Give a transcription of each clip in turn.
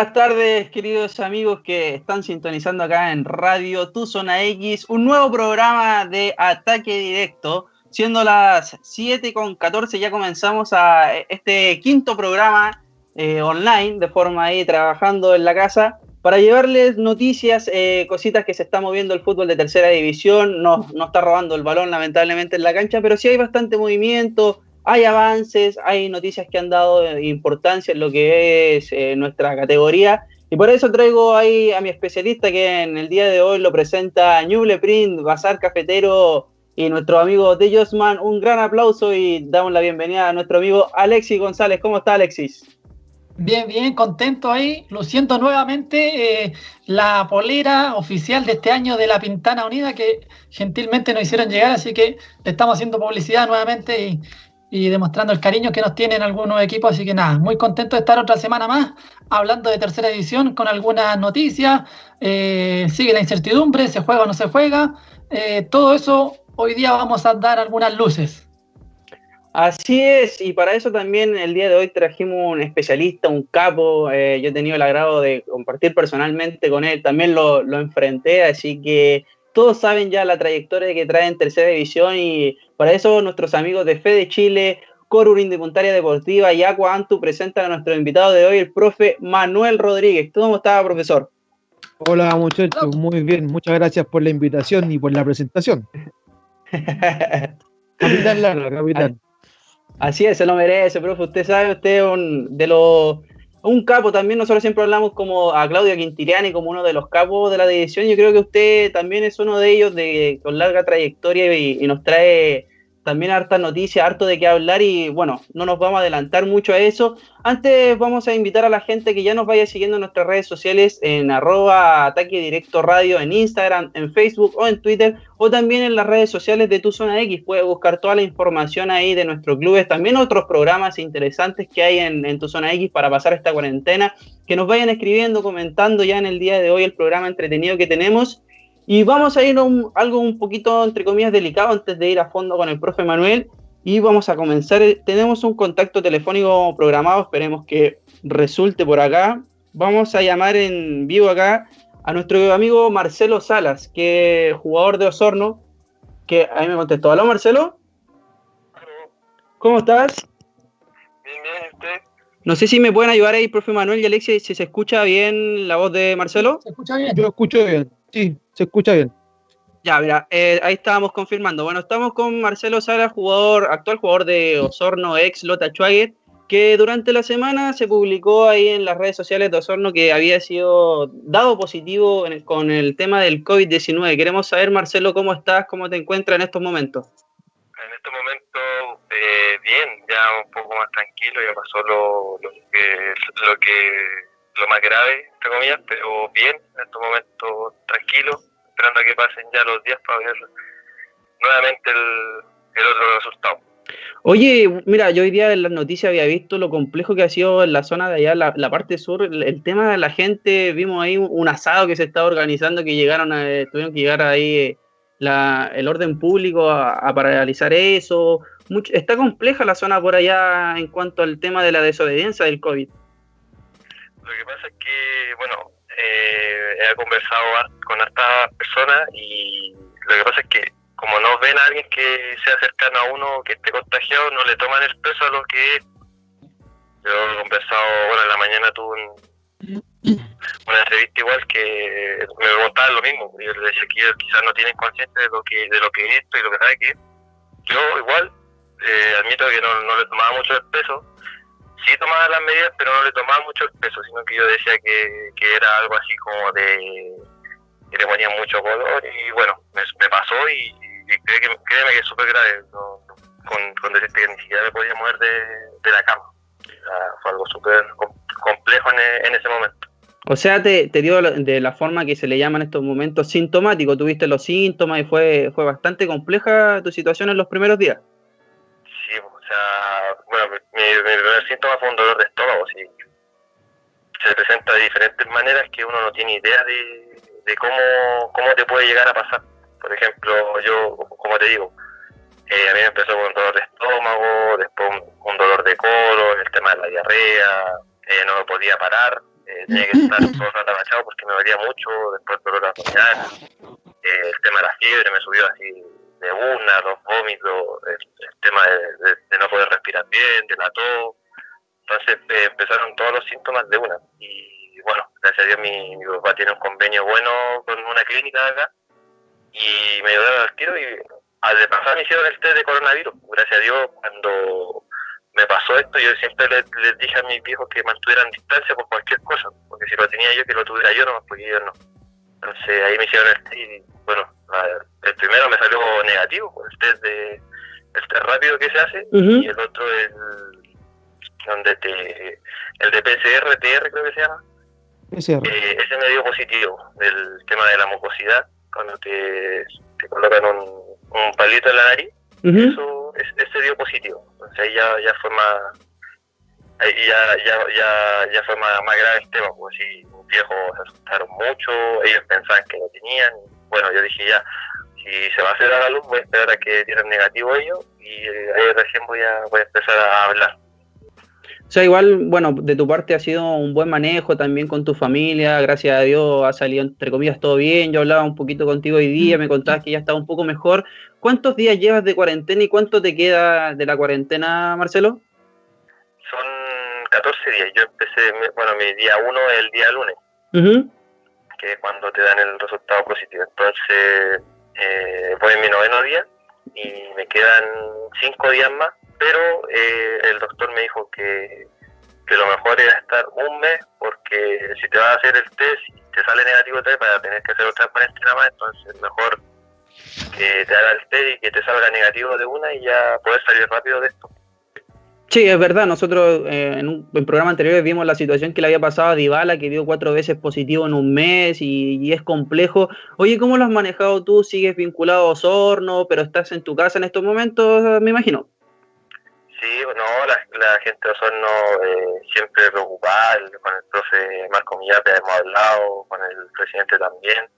Buenas tardes, queridos amigos que están sintonizando acá en Radio Tu Zona X, un nuevo programa de ataque directo. Siendo las 7 con 14, ya comenzamos a este quinto programa eh, online, de forma ahí trabajando en la casa, para llevarles noticias, eh, cositas que se está moviendo el fútbol de tercera división. No, no está robando el balón, lamentablemente, en la cancha, pero sí hay bastante movimiento, hay avances, hay noticias que han dado importancia en lo que es eh, nuestra categoría. Y por eso traigo ahí a mi especialista que en el día de hoy lo presenta Ñuble Print, Bazar Cafetero y nuestro amigo de Josman. Un gran aplauso y damos la bienvenida a nuestro amigo Alexis González. ¿Cómo está Alexis? Bien, bien, contento ahí, luciendo nuevamente eh, la polera oficial de este año de la Pintana Unida que gentilmente nos hicieron llegar, así que le estamos haciendo publicidad nuevamente y, y demostrando el cariño que nos tienen algunos equipos. Así que nada, muy contento de estar otra semana más hablando de tercera edición con algunas noticias. Eh, sigue la incertidumbre, se juega o no se juega. Eh, todo eso hoy día vamos a dar algunas luces. Así es, y para eso también el día de hoy trajimos un especialista, un capo. Eh, yo he tenido el agrado de compartir personalmente con él, también lo, lo enfrenté, así que todos saben ya la trayectoria que trae en tercera división y para eso nuestros amigos de Fede Chile, Corurín de Puntaria Deportiva y Aqua Antu presentan a nuestro invitado de hoy, el profe Manuel Rodríguez. ¿Cómo está, profesor? Hola muchachos, muy bien, muchas gracias por la invitación y por la presentación. capitán Lara, capitán. Así es, se lo merece, profe. Usted sabe, usted es un de los un capo también, nosotros siempre hablamos como a Claudio Quintiliani como uno de los capos de la división, yo creo que usted también es uno de ellos de, con larga trayectoria y nos trae también harta noticia, harto de qué hablar y bueno, no nos vamos a adelantar mucho a eso. Antes vamos a invitar a la gente que ya nos vaya siguiendo en nuestras redes sociales en arroba ataque directo radio en Instagram, en Facebook o en Twitter o también en las redes sociales de Tu Zona X. Puedes buscar toda la información ahí de nuestros clubes, también otros programas interesantes que hay en, en Tu Zona X para pasar esta cuarentena. Que nos vayan escribiendo, comentando ya en el día de hoy el programa entretenido que tenemos y vamos a ir a algo un poquito, entre comillas, delicado antes de ir a fondo con el profe Manuel. Y vamos a comenzar. Tenemos un contacto telefónico programado, esperemos que resulte por acá. Vamos a llamar en vivo acá a nuestro amigo Marcelo Salas, que es jugador de Osorno, que a mí me contestó. ¿Aló, Marcelo? ¿Cómo estás? Bien, bien, ¿usted? No sé si me pueden ayudar ahí, profe Manuel y Alexia, si se escucha bien la voz de Marcelo. Se escucha bien. Yo escucho bien. Sí, se escucha bien. Ya, mira, eh, ahí estábamos confirmando. Bueno, estamos con Marcelo Sala, jugador, actual jugador de Osorno, ex Lota Schwager, que durante la semana se publicó ahí en las redes sociales de Osorno que había sido dado positivo con el tema del COVID-19. Queremos saber, Marcelo, cómo estás, cómo te encuentras en estos momentos. En estos momentos, eh, bien, ya un poco más tranquilo, ya pasó lo, lo, que, lo que lo más grave, entre comillas, pero bien, en estos momentos tranquilo, esperando a que pasen ya los días para ver nuevamente el, otro resultado. Oye, mira, yo hoy día en las noticias había visto lo complejo que ha sido en la zona de allá, la, parte sur, el, tema de la gente, vimos ahí un, asado que se estaba organizando, que llegaron a, tuvieron que llegar ahí eh, la, el orden público a, paralizar eso. está compleja la zona por allá en cuanto al tema de la desobediencia del COVID. Lo que pasa es que, bueno, eh, he conversado con estas personas y lo que pasa es que como no ven a alguien que sea cercano a uno que esté contagiado, no le toman el peso a lo que es. Yo he conversado, bueno, en la mañana tuve una entrevista igual que me preguntaban lo mismo. Yo les decía que quizás no tienen conciencia de lo que de lo que es esto y lo que sabe que. Yo igual eh, admito que no, no le tomaba mucho el peso, sí tomaba las medidas, pero no le tomaba mucho peso, sino que yo decía que, que era algo así como de que le ponía mucho color y bueno, me, pasó y, créeme, que es súper grave, con, con que ni siquiera me podía mover de, de la cama. fue algo súper complejo en, en, ese momento. O sea, te, te, dio de la forma que se le llama en estos momentos sintomático, tuviste los síntomas y fue, fue bastante compleja tu situación en los primeros días. Sea, bueno, mi, primer síntoma fue un dolor de estómago, sí. Se presenta de diferentes maneras que uno no tiene idea de, de cómo, cómo te puede llegar a pasar. Por ejemplo, yo, como te digo, eh, a mí me empezó con un dolor de estómago, después un, dolor de colon, el tema de la diarrea, eh, no me podía parar, eh, tenía que estar todo el rato agachado porque me dolía mucho, después el dolor abdominal, el tema de la fiebre me subió así de una, los vómitos, tema de, no poder respirar bien, de la tos. Entonces eh, empezaron todos los síntomas de una. Y bueno, gracias a Dios mi, papá tiene un convenio bueno con una clínica acá y me ayudaron al tiro y al de pasar me hicieron el test de coronavirus. Gracias a Dios, cuando me pasó esto, yo siempre les, dije a mis viejos que mantuvieran distancia por cualquier cosa, porque si lo tenía yo, que lo tuviera yo, no, porque yo no. Entonces ahí me hicieron el test y bueno, el primero me salió negativo, pues, el test de el test rápido que se hace y el otro el donde te el de PCR TR creo que se llama. Eh, ese me dio positivo del tema de la mucosidad cuando te, te colocan un, un palito en la nariz eso ese dio positivo. Entonces ahí ya, ya fue más ahí ya, ya, ya, ya fue más, más grave el tema pues sí mis viejos se asustaron mucho ellos pensaban que lo tenían bueno yo dije ya si se va a hacer a la luz, voy a esperar a que tienen negativo ellos y ahí recién voy a, voy a empezar a hablar. O sea, igual, bueno, de tu parte ha sido un buen manejo también con tu familia, gracias a Dios ha salido entre comillas todo bien, yo hablaba un poquito contigo hoy día, me contabas que ya estaba un poco mejor. ¿Cuántos días llevas de cuarentena y cuánto te queda de la cuarentena, Marcelo? Son 14 días, yo empecé, bueno, mi día uno es el día lunes, que es cuando te dan el resultado positivo, entonces eh, voy en mi noveno día y me quedan cinco días más, pero eh, el doctor me dijo que, que, lo mejor era estar un mes porque si te vas a hacer el test y te sale negativo test para tener que hacer otra cuarentena más, entonces mejor que te haga el test y que te salga negativo de una y ya puedes salir rápido de esto. Sí, es verdad. Nosotros eh, en un programa anterior vimos la situación que le había pasado a Dybala, que dio cuatro veces positivo en un mes y, es complejo. Oye, ¿cómo lo has manejado tú? ¿Sigues vinculado a Osorno, pero estás en tu casa en estos momentos, me imagino? Sí, no, la, gente de Osorno eh, siempre preocupada, con el profe Marco Millape hemos hablado, con el presidente también,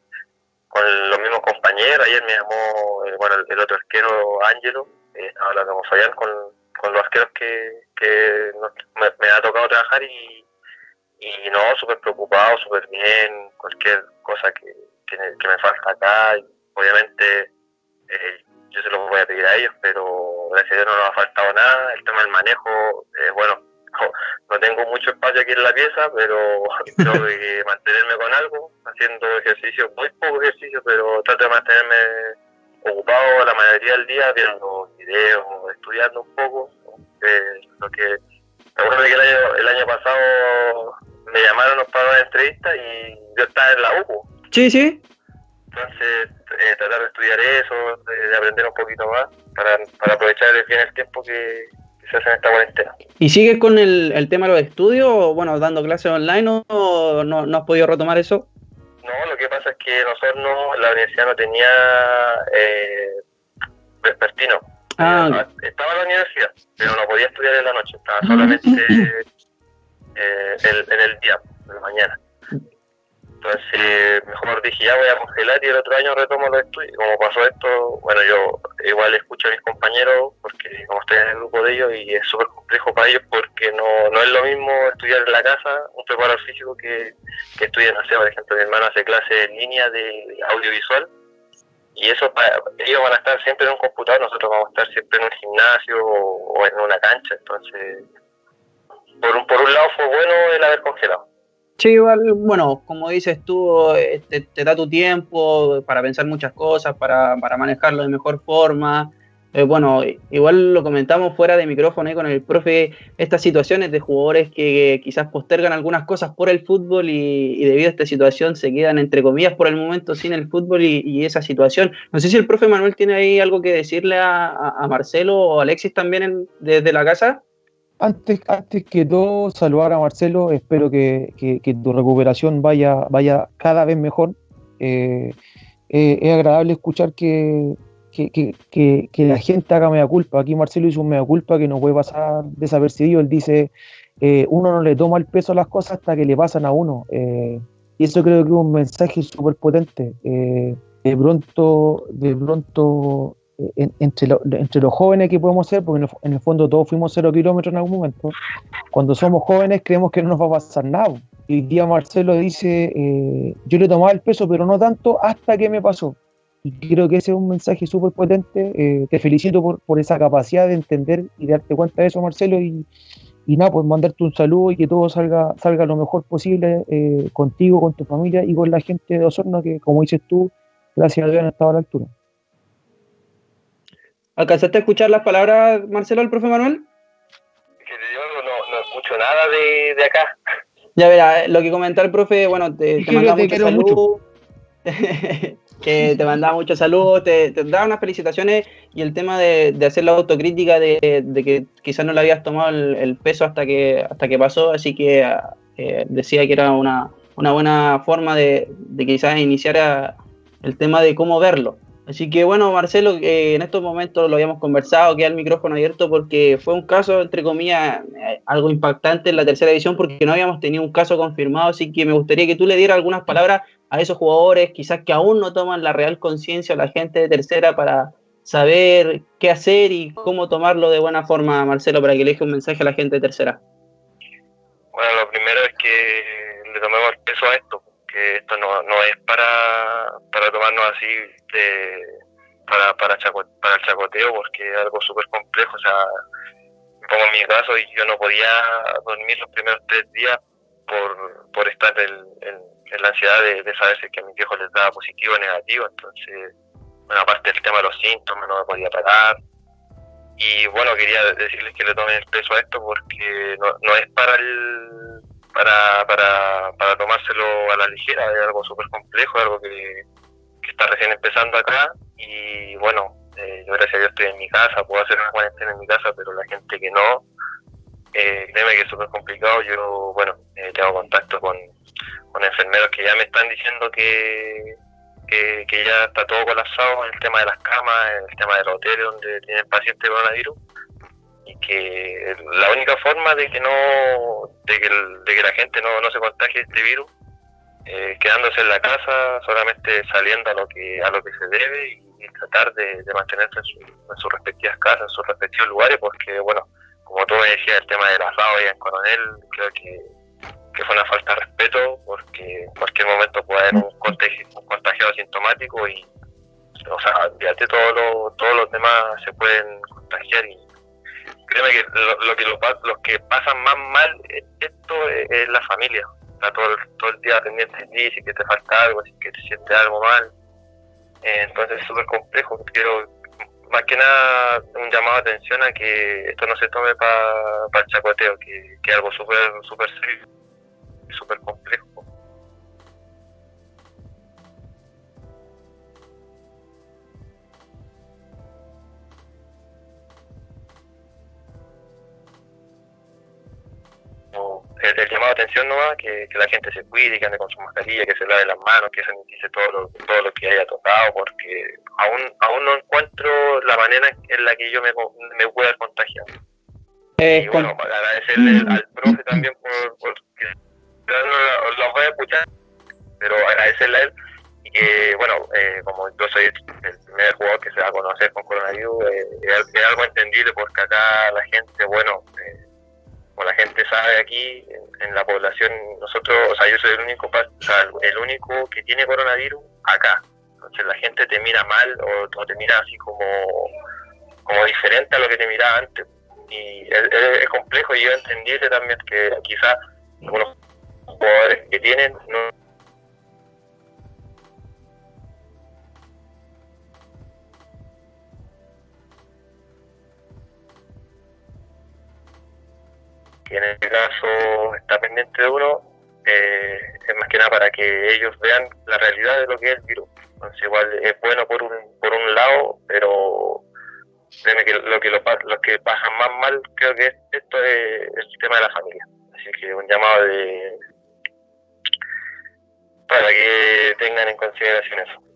con los mismos compañeros. Ayer me llamó eh, bueno, el, otro arquero, Ángelo, estaba hablando con Fabián, con con los arqueros que, que me, ha tocado trabajar y, y no, súper preocupado, súper bien, cualquier cosa que, que, me falta acá, obviamente eh, yo se lo voy a pedir a ellos, pero gracias a Dios no nos ha faltado nada, el tema del manejo, eh, bueno, no, tengo mucho espacio aquí en la pieza, pero tengo que mantenerme con algo, haciendo ejercicio, muy poco ejercicio, pero trato de mantenerme ocupado la mayoría del día viendo videos, estudiando un poco. Eh, lo que que el año, el año pasado me llamaron para una entrevista y yo estaba en la UCO. Sí, sí. Entonces, eh, tratar de estudiar eso, de, aprender un poquito más, para, para aprovechar bien el tiempo que, se hace en esta cuarentena. ¿Y sigues con el, el tema de los estudios, bueno, dando clases online o no, no has podido retomar eso? No, lo que pasa es que nosotros no, la universidad no tenía eh, vespertino. Ah, estaba en la universidad, pero no podía estudiar en la noche, estaba solamente eh, en el día, en la mañana. Entonces, mejor dije, ya voy a congelar y el otro año retomo los estudios. Como pasó esto, bueno, yo igual escucho a mis compañeros, porque como estoy en el grupo de ellos, y es súper complejo para ellos, porque no, no es lo mismo estudiar en la casa, un preparador físico, que, que estudiar, no sé, por ejemplo, mi hermano hace clases en línea de audiovisual, y eso, para, ellos van a estar siempre en un computador, nosotros vamos a estar siempre en un gimnasio o, en una cancha, entonces, por un, por un lado fue bueno el haber congelado Sí, igual, bueno, como dices tú, eh, te, da tu tiempo para pensar muchas cosas, para, para manejarlo de mejor forma. Eh, bueno, igual lo comentamos fuera de micrófono con el profe, estas situaciones de jugadores que quizás postergan algunas cosas por el fútbol y, debido a esta situación se quedan entre comillas por el momento sin el fútbol y, esa situación. No sé si el profe Manuel tiene ahí algo que decirle a, Marcelo o Alexis también desde la casa. Antes, antes que todo, saludar a Marcelo. Espero que, tu recuperación vaya, vaya cada vez mejor. Eh, eh, es agradable escuchar que, la gente haga mea culpa. Aquí Marcelo hizo un mea culpa que no puede pasar desapercibido. Él dice, eh, uno no le toma el peso a las cosas hasta que le pasan a uno. y eso creo que es un mensaje súper potente. de pronto, de pronto entre, entre los jóvenes que podemos ser, porque en el, fondo todos fuimos cero kilómetros en algún momento, cuando somos jóvenes creemos que no nos va a pasar nada. Y el día Marcelo dice, eh, yo le tomaba el peso, pero no tanto hasta que me pasó. Y creo que ese es un mensaje súper potente. Eh, te felicito por, por, esa capacidad de entender y darte cuenta de eso, Marcelo. Y, y nada, pues mandarte un saludo y que todo salga, salga lo mejor posible eh, contigo, con tu familia y con la gente de Osorno, que como dices tú, gracias a Dios han estado a la altura. ¿Alcanzaste a escuchar las palabras, Marcelo, del profe Manuel? Que yo no, no escucho nada de, de, acá. Ya verá, lo que comentó el profe, bueno, te, te manda mucho saludo. que te mandaba muchos saludos, te, te, daba unas felicitaciones y el tema de, de hacer la autocrítica de, de, que quizás no le habías tomado el, el, peso hasta que, hasta que pasó, así que eh, decía que era una, una buena forma de, de quizás iniciar el tema de cómo verlo. Así que bueno, Marcelo, eh, en estos momentos lo habíamos conversado, queda el micrófono abierto porque fue un caso, entre comillas, eh, algo impactante en la tercera división porque no habíamos tenido un caso confirmado, así que me gustaría que tú le dieras algunas palabras a esos jugadores, quizás que aún no toman la real conciencia, a la gente de tercera para saber qué hacer y cómo tomarlo de buena forma, Marcelo, para que le deje un mensaje a la gente de tercera. Bueno, lo primero es que le tomemos el peso a esto, que esto no, no es para, para tomarnos así de, para, el chacoteo, porque es algo súper complejo. O sea, pongo en mi caso yo no podía dormir los primeros tres días por, estar en, la ansiedad de, saber si que a mis viejos les daba positivo o negativo. Entonces, bueno, aparte del tema de los síntomas, no me podía parar. Y bueno, quería decirles que le tomen el peso a esto porque no, no es para el para, para, para tomárselo a la ligera, es algo súper complejo, es algo que, que, está recién empezando acá. Y bueno, eh, yo gracias a Dios estoy en mi casa, puedo hacer una cuarentena en mi casa, pero la gente que no, eh, créeme que es súper complicado, yo bueno, eh, tengo contacto con, con enfermeros que ya me están diciendo que, que, que, ya está todo colapsado en el tema de las camas, en el tema de los hoteles donde tienen pacientes coronavirus. Y que la única forma de que no de que la gente no, no se contagie este virus eh, quedándose en la casa solamente saliendo a lo que a lo que se debe y, y tratar de, de mantenerse en, su, en, sus respectivas casas en sus respectivos lugares porque bueno como tú me decías el tema de la rabia en Coronel creo que, que fue una falta de respeto porque en cualquier momento puede haber un, contagio, un contagiado asintomático y o sea fíjate todos los todos los demás se pueden contagiar y créeme que lo, que lo, los que pasan más mal esto es, es la familia está todo, todo el día pendiente de ti si que te falta algo si que te sientes algo mal. Eh, entonces es súper complejo quiero más que nada un llamado de atención a que esto no se tome para pa el chacoteo que, que algo súper súper serio súper complejo el, el, llamado de atención nomás, que, que, la gente se cuide, que ande con su mascarilla, que se lave las manos, que sanitice todo lo, todo lo que haya tocado, porque aún, aún no encuentro la manera en la que yo me, me pueda contagiar. Eh, y bueno, para agradecerle al profe también por, por que lo, lo voy a escuchar, pero agradecerle a él y que, bueno, eh, como yo soy el primer jugador que se va a conocer con coronavirus, eh, es, es, algo entendible porque acá la gente, bueno, eh, como la gente sabe aquí en, la población, nosotros, o sea, yo soy el único, o sea, el único que tiene coronavirus acá. Entonces la gente te mira mal o, te mira así como, como diferente a lo que te miraba antes. Y es complejo y yo entendible también que quizás algunos jugadores que tienen no que en este caso está pendiente de uno, eh, es más que nada para que ellos vean la realidad de lo que es el virus. Entonces igual es bueno por un, por un lado, pero lo que lo, los que pasan más mal creo que esto es el tema de la familia. Así que un llamado de para que tengan en consideración eso.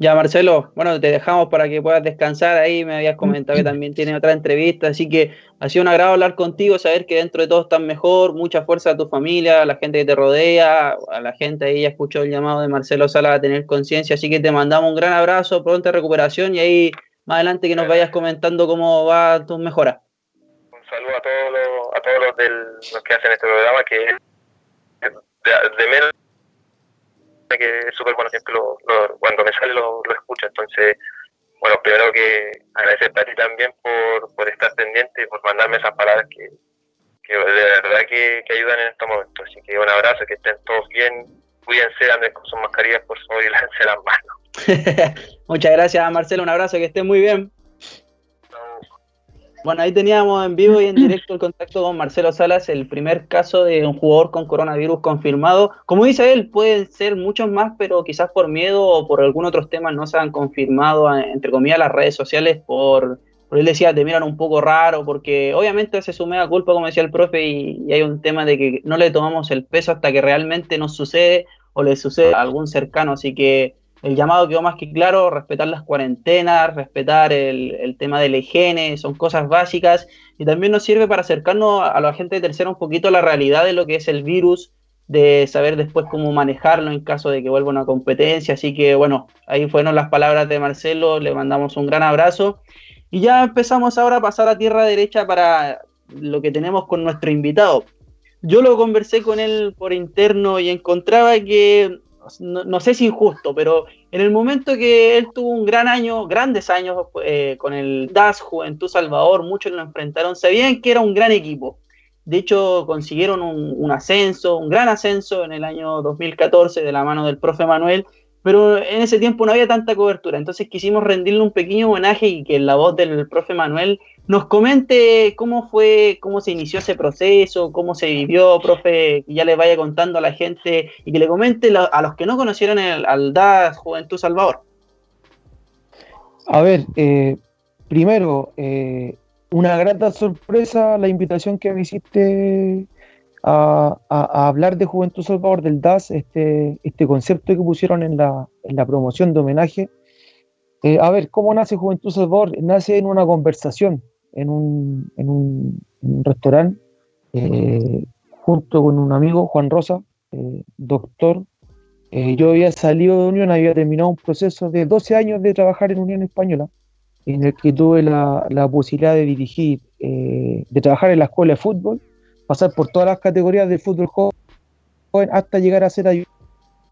Ya, Marcelo, bueno, te dejamos para que puedas descansar ahí. Me habías comentado que también tiene otra entrevista, así que ha sido un agrado hablar contigo, saber que dentro de todo estás mejor. Mucha fuerza a tu familia, a la gente que te rodea, a la gente ahí ya escuchó el llamado de Marcelo Sala a tener conciencia, así que te mandamos un gran abrazo, pronta recuperación y ahí más adelante que nos vayas comentando cómo va tus mejoras. Un saludo a todos los, a todos los, del, los que hacen este programa, que de, menos que es súper bueno, siempre lo, cuando me sale lo, lo escucho, entonces bueno, primero que agradecerte a ti también por, por estar pendiente y por mandarme esas palabras que, que de verdad que, ayudan en estos momentos. Así que un abrazo, que estén todos bien, cuídense, anden con sus mascarillas por favor y lávense las manos. Muchas gracias Marcelo, un abrazo, que estén muy bien. Bueno, ahí teníamos en vivo y en directo el contacto con Marcelo Salas, el primer caso de un jugador con coronavirus confirmado. Como dice él, pueden ser muchos más, pero quizás por miedo o por algún otro tema no se han confirmado, entre comillas, las redes sociales por, por él decía, te miran un poco raro, porque obviamente se sume a culpa, como decía el profe, y, hay un tema de que no le tomamos el peso hasta que realmente nos sucede o le sucede a algún cercano, así que el llamado quedó más que claro, respetar las cuarentenas, respetar el, tema de la higiene, son cosas básicas y también nos sirve para acercarnos a, la gente tercera un poquito a la realidad de lo que es el virus, de saber después cómo manejarlo en caso de que vuelva una competencia. Así que bueno, ahí fueron las palabras de Marcelo, le mandamos un gran abrazo y ya empezamos ahora a pasar a tierra derecha para lo que tenemos con nuestro invitado. Yo lo conversé con él por interno y encontraba que no, sé si injusto, pero en el momento que él tuvo un gran año, grandes años eh, con el DAS Juventud Salvador, muchos lo enfrentaron, sabían que era un gran equipo. De hecho, consiguieron un, ascenso, un gran ascenso en el año 2014 de la mano del profe Manuel, pero en ese tiempo no había tanta cobertura, entonces quisimos rendirle un pequeño homenaje y que la voz del profe Manuel nos comente cómo fue, cómo se inició ese proceso, cómo se vivió, profe, que ya le vaya contando a la gente y que le comente a los que no conocieron el, al DAS Juventud Salvador. A ver, eh, primero, eh, una grata sorpresa la invitación que me hiciste a, hablar de Juventud Salvador del DAS, este, este concepto que pusieron en la, en la promoción de homenaje. Eh, a ver, ¿cómo nace Juventud Salvador? Nace en una conversación en un, en un, restaurante eh, junto con un amigo, Juan Rosa, eh, doctor. Eh, yo había salido de Unión, había terminado un proceso de 12 años de trabajar en Unión Española, en el que tuve la, la posibilidad de dirigir, de trabajar en la escuela de fútbol, pasar por todas las categorías del fútbol joven hasta llegar a ser ayudante.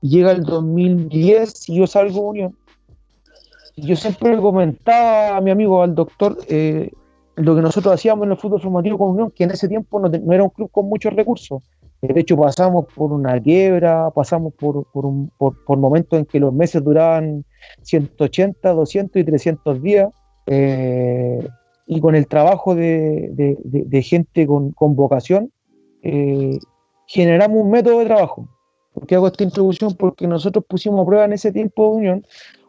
Llega el 2010 y yo salgo Unión. Yo siempre le comentaba a mi amigo, al doctor, eh, lo que nosotros hacíamos en el fútbol formativo con Unión, que en ese tiempo no, era un club con muchos recursos. De hecho, pasamos por una quiebra, pasamos por, por, momentos en que los meses duraban 180, 200 y 300 días. Eh, y con el trabajo de, gente con, vocación, eh, generamos un método de trabajo. ¿Por qué hago esta introducción? Porque nosotros pusimos a prueba en ese tiempo de Unión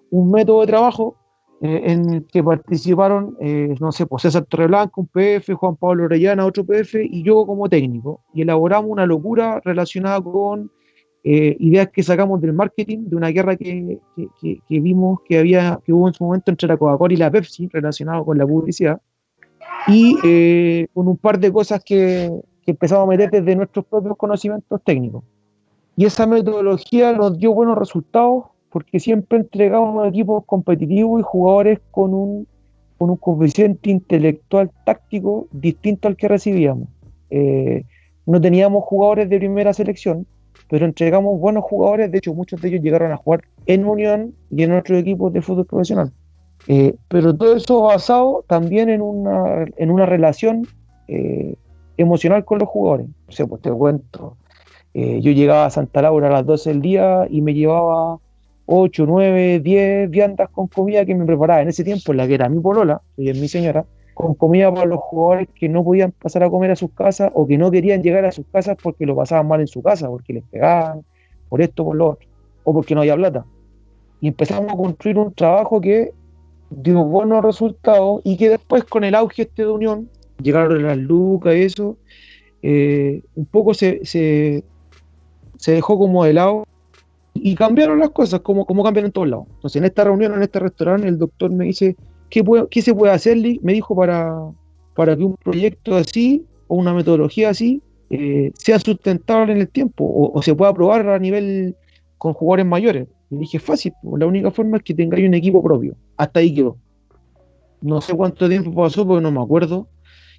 un método de trabajo eh, en el que participaron, eh, no sé, pues César Torreblanca, un PF, Juan Pablo Orellana, otro PF, y yo como técnico. Y elaboramos una locura relacionada con eh, ideas que sacamos del marketing, de una guerra que, que, que, vimos que, había, que hubo en su momento entre la Coca-Cola y la Pepsi, relacionado con la publicidad, y con un par de cosas que empezamos a meter desde nuestros propios conocimientos técnicos. Y esa metodología nos dio buenos resultados porque siempre entregamos equipos competitivos y jugadores con un, con un coeficiente intelectual táctico distinto al que recibíamos. Eh, no teníamos jugadores de primera selección, pero entregamos buenos jugadores, de hecho muchos de ellos llegaron a jugar en Unión y en otros equipos de fútbol profesional. Eh, pero todo eso basado también en una, en una relación eh, emocional con los jugadores. O sea, pues te cuento, yo llegaba a Santa Laura a las 12 del día y me llevaba 8, 9, 10 viandas con comida que me preparaba en ese tiempo, en la que era mi polola, y es mi señora, con comida para los jugadores que no podían pasar a comer a sus casas o que no querían llegar a sus casas porque lo pasaban mal en su casa, porque les pegaban, por esto, por lo otro, o porque no había plata. Y empezamos a construir un trabajo que dio buenos resultados y que después con el auge este de unión, llegaron las lucas y eso, eh, un poco se, se, se dejó como de lado y cambiaron las cosas, como, como cambian en todos lados. Entonces, en esta reunión, en este restaurante, el doctor me dice, ¿qué, se puede hacer? Me dijo para, para que un proyecto así o una metodología así eh, sea sustentable en el tiempo o, se pueda probar a nivel con jugadores mayores. Y dije, fácil, la única forma es que tengáis un equipo propio. Hasta ahí quedó. No sé cuánto tiempo pasó porque no me acuerdo.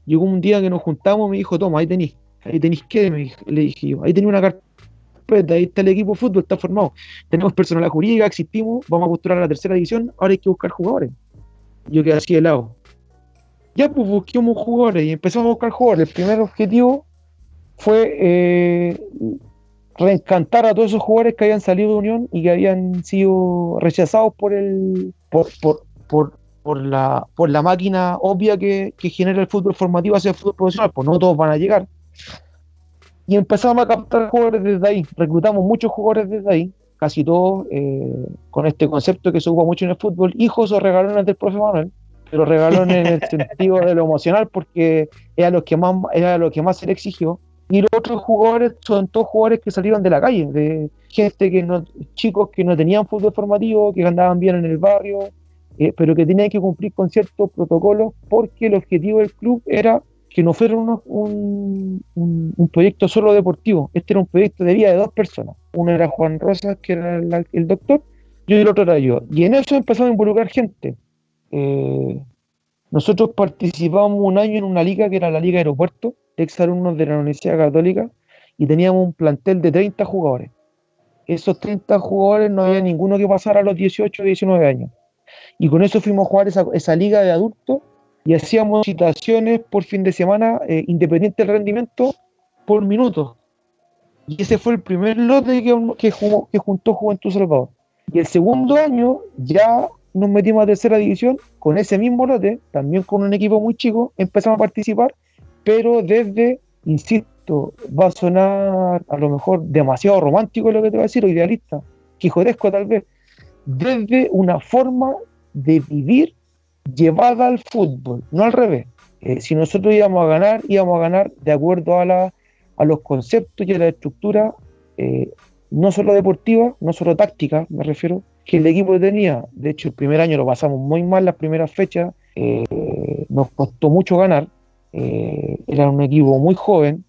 Llegó un día que nos juntamos, me dijo, toma, ahí tenéis, ahí tenéis que, le dije yo, ahí tenía una carta ahí está el equipo de fútbol, está formado. Tenemos personal jurídica, existimos, vamos a postular a la tercera división, ahora hay que buscar jugadores. Yo quedé así de lado. Ya pues busquemos jugadores y empezamos a buscar jugadores. El primer objetivo fue eh, reencantar a todos esos jugadores que habían salido de Unión y que habían sido rechazados por el por, por, por, la, por la máquina obvia que, genera el fútbol formativo hacia el fútbol profesional, pues no todos van a llegar. Y empezamos a captar jugadores desde ahí, reclutamos muchos jugadores desde ahí, casi todos eh, con este concepto que se usa mucho en el fútbol, hijos o regalones del profe Manuel, pero regalones en el sentido de lo emocional porque era lo que más, era lo que más se le exigió. Y los otros jugadores son todos jugadores que salieron de la calle, de gente que no, chicos que no tenían fútbol formativo, que andaban bien en el barrio, eh, pero que tenían que cumplir con ciertos protocolos porque el objetivo del club era que no fuera un, un, proyecto solo deportivo, este era un proyecto de vida de dos personas. Uno era Juan Rosas, que era el, doctor, y el otro era yo. Y en eso empezamos a involucrar gente. Eh, nosotros participamos un año en una liga que era la Liga Aeropuerto, exalumnos de la Universidad Católica y teníamos un plantel de 30 jugadores. Esos 30 jugadores no había ninguno que pasara a los 18 o 19 años. Y con eso fuimos a jugar esa, liga de adultos y hacíamos citaciones por fin de semana, eh, independiente del rendimiento, por minuto. Y ese fue el primer lote que, que, que juntó Juventud Salvador. Y el segundo año ya nos metimos a tercera división con ese mismo lote, también con un equipo muy chico, empezamos a participar pero desde, insisto, va a sonar a lo mejor demasiado romántico lo que te voy a decir, o idealista, quijotesco tal vez, desde una forma de vivir llevada al fútbol, no al revés. Eh, si nosotros íbamos a ganar, íbamos a ganar de acuerdo a, los conceptos y a la estructura, eh, no solo deportiva, no solo táctica, me refiero, que el equipo tenía. De hecho, el primer año lo pasamos muy mal, las primeras fechas, eh, nos costó mucho ganar, era un equipo muy joven,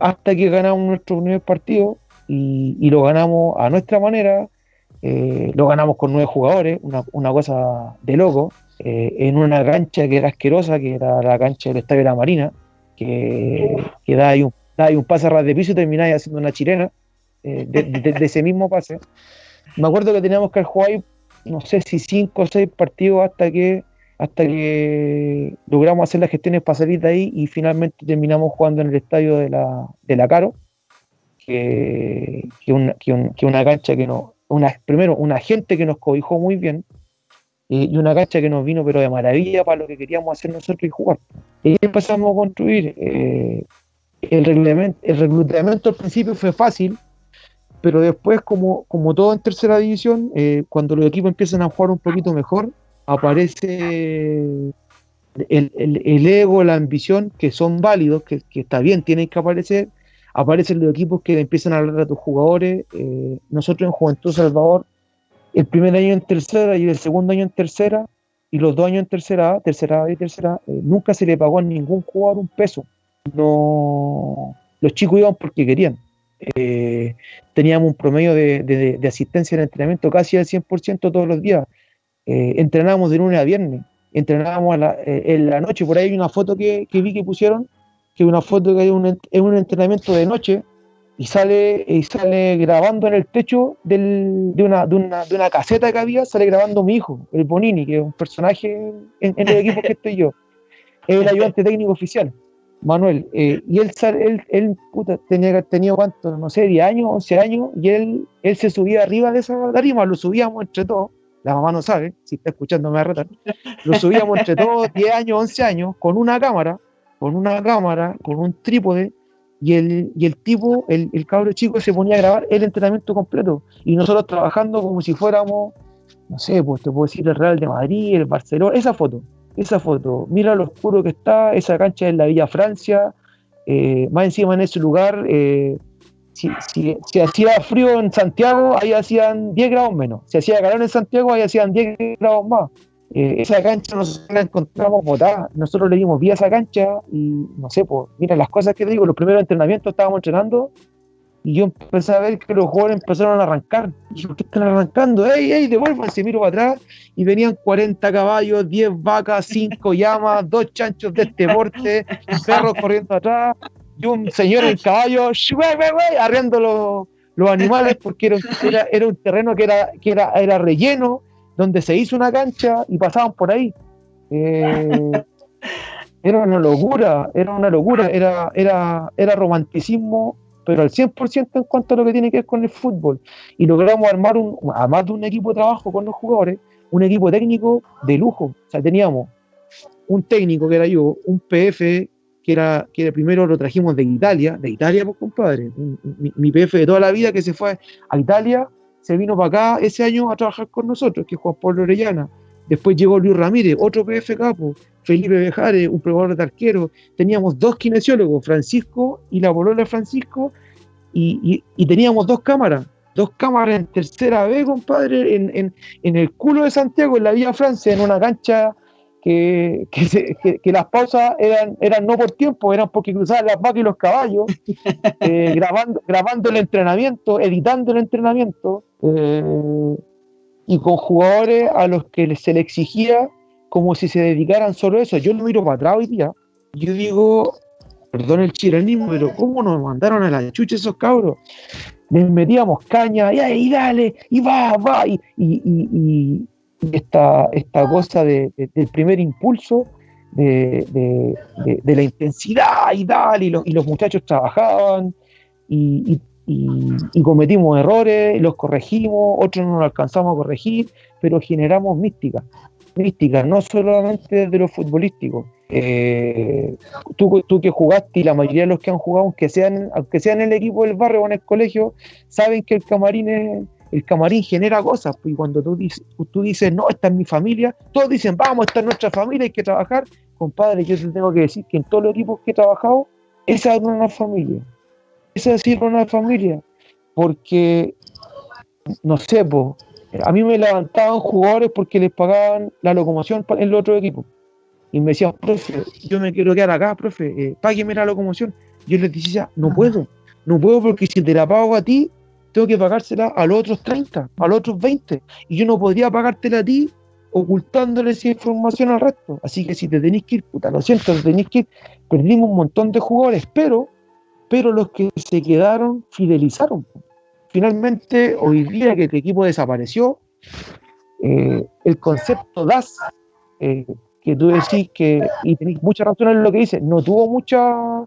hasta que ganamos nuestro primer partido y, lo ganamos a nuestra manera, lo ganamos con nueve jugadores, una, cosa de loco, en una cancha que era asquerosa, que era la cancha del Estadio de la Marina, que, da ahí un, da un pase a ras de piso y termináis haciendo una chilena de, ese mismo pase. Me acuerdo que teníamos que jugar ahí, no sé si cinco o seis partidos hasta que hasta que logramos hacer las gestiones para salir de ahí y finalmente terminamos jugando en el estadio de la, de la Caro, que, que, una, que, una cancha que nos, una, primero, una gente que nos cobijó muy bien eh, y una cancha que nos vino pero de maravilla para lo que queríamos hacer nosotros y jugar. Y empezamos a construir. Eh, el, reglamento, el reclutamiento al principio fue fácil, pero después, como, como todo en tercera división, eh, cuando los equipos empiezan a jugar un poquito mejor, aparece el, ego, la ambición, que son válidos, que, está bien, tienen que aparecer, aparecen los equipos que empiezan a hablar a tus jugadores. Nosotros en Juventud Salvador, el primer año en tercera y el segundo año en tercera, y los dos años en tercera A, tercera A y tercera eh, nunca se le pagó a ningún jugador un peso. No, los chicos iban porque querían. Eh, teníamos un promedio de, asistencia en entrenamiento casi al 100% todos los días. Eh, entrenábamos de lunes a viernes, entrenábamos en la noche, por ahí hay una foto que, vi que pusieron, que una foto que hay un, un entrenamiento de noche y sale, y sale grabando en el techo de, una, de, una, de una caseta que había, sale grabando mi hijo, el Bonini, que es un personaje en, el equipo que estoy yo, es el ayudante técnico oficial. Manuel, eh, y él, él, él tenía tenido cuánto, no sé, 10 años, 11 años, y él, él se subía arriba de esa tarima, lo subíamos entre todos, la mamá no sabe, si está escuchando me va a retar, lo subíamos entre todos 10 años, 11 años, con una cámara, con una cámara, con un trípode, y el, y el tipo, el, el cabro chico se ponía a grabar el entrenamiento completo, y nosotros trabajando como si fuéramos, no sé, pues te puedo decir el Real de Madrid, el Barcelona, esa foto, esa foto, mira lo oscuro que está, esa cancha en la Villa Francia, eh, más encima en ese lugar, eh, si, si, hacía frío en Santiago, ahí hacían 10 grados menos. Si hacía calor en Santiago, ahí hacían 10 grados más. Eh, esa cancha nosotros la encontramos botada. Nosotros le dimos vía a esa cancha y no sé, pues, mira las cosas que te digo, los primeros entrenamientos estábamos entrenando y yo empecé a ver que los jugadores empezaron a arrancar. Y ¿qué están arrancando? ¡Ey, ey, devuélvanse! Miro para atrás y venían 40 caballos, 10 vacas, 5 llamas, 2 chanchos de este porte, perros corriendo atrás y un señor en caballo, arriendo los, los animales porque era, era, un terreno que era, que era, era relleno, donde se hizo una cancha y pasaban por ahí. Eh, era una locura, era una locura, era, era, era romanticismo, pero al 100% en cuanto a lo que tiene que ver con el fútbol. Y logramos armar, un, además de un equipo de trabajo con los jugadores, un equipo técnico de lujo. O sea, teníamos un técnico que era yo, un PF que era, que primero lo trajimos de Italia, de Italia, pues compadre, mi, mi, PF de toda la vida que se fue a Italia, se vino para acá ese año a trabajar con nosotros, que es Juan Pablo Orellana. Después llegó Luis Ramírez, otro PF capo, Felipe Bejares, un probador de arquero. Teníamos dos kinesiólogos, Francisco y la bolola de Francisco, y, y, teníamos dos cámaras, dos cámaras en tercera B, compadre, en, en, en, el culo de Santiago, en la Vía Francia, en una cancha que, que, las pausas eran, eran no por tiempo, eran porque cruzaban las vacas y los caballos, eh, grabando, grabando el entrenamiento, editando el entrenamiento, eh, y con jugadores a los que se le exigía como si se dedicaran solo a eso. Yo lo miro para atrás hoy día, yo digo, perdón el chilenismo, pero ¿cómo nos mandaron a la chucha esos cabros? Les metíamos caña, y, ahí dale, y va, va, y, y esta, esta cosa de, del primer impulso, de, la intensidad y tal, y, y los muchachos trabajaban y, cometimos errores, los corregimos, otros no los alcanzamos a corregir, pero generamos mística, mística, no solamente de lo futbolístico. Eh, tú, tú, que jugaste y la mayoría de los que han jugado, aunque sean, aunque sean en el equipo del barrio o en el colegio, saben que el camarín es, el camarín genera cosas, pues, y cuando tú dices, tú dices, no, esta es mi familia, todos dicen, vamos, esta es nuestra familia, hay que trabajar. Compadre, yo te tengo que decir que en todos los equipos que he trabajado, esa es una familia. Esa es una familia. Porque, no sé, a mí me levantaban jugadores porque les pagaban la locomoción en el otro equipo. Y me decían, profe, yo me quiero quedar acá, profe, eh, págueme la locomoción. Yo les decía, no puedo, no puedo porque si te la pago a ti, tengo que pagársela a los otros 30, a los otros 20, y yo no podría pagártela a ti ocultándole esa información al resto. Así que si te tenéis que ir, puta, lo siento, te tenéis que ir, perdimos un montón de jugadores, pero, pero los que se quedaron fidelizaron. Finalmente, hoy día que el equipo desapareció, eh, el concepto DAS, eh, que tú decís que, y tenéis mucha razón en lo que dices, no tuvo mucha,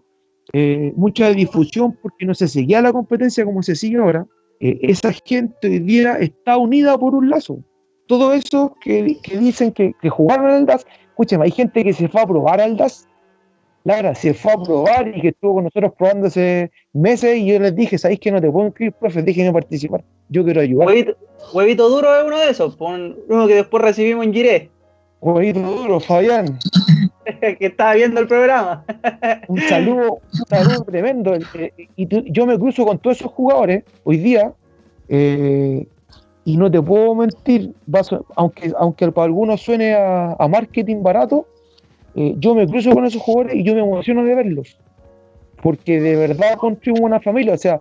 eh, mucha difusión porque no se seguía la competencia como se sigue ahora, eh, esa gente hoy día está unida por un lazo. Todo eso que, que dicen que, que, jugaron al DAS, escúcheme, hay gente que se fue a probar al DAS, Lara, se fue a probar y que estuvo con nosotros probándose meses y yo les dije, ¿sabéis que no te puedo inscribir, profe? Déjenme participar, yo quiero ayudar. Huevito, duro es uno de esos, uno que después recibimos en Giré. Huevito duro, Fabián. que estaba viendo el programa. un saludo, un saludo tremendo. Eh, y yo me cruzo con todos esos jugadores hoy día, eh, y no te puedo mentir, aunque, aunque para algunos suene a, marketing barato, eh, yo me cruzo con esos jugadores y yo me emociono de verlos. Porque de verdad construimos una familia. O sea,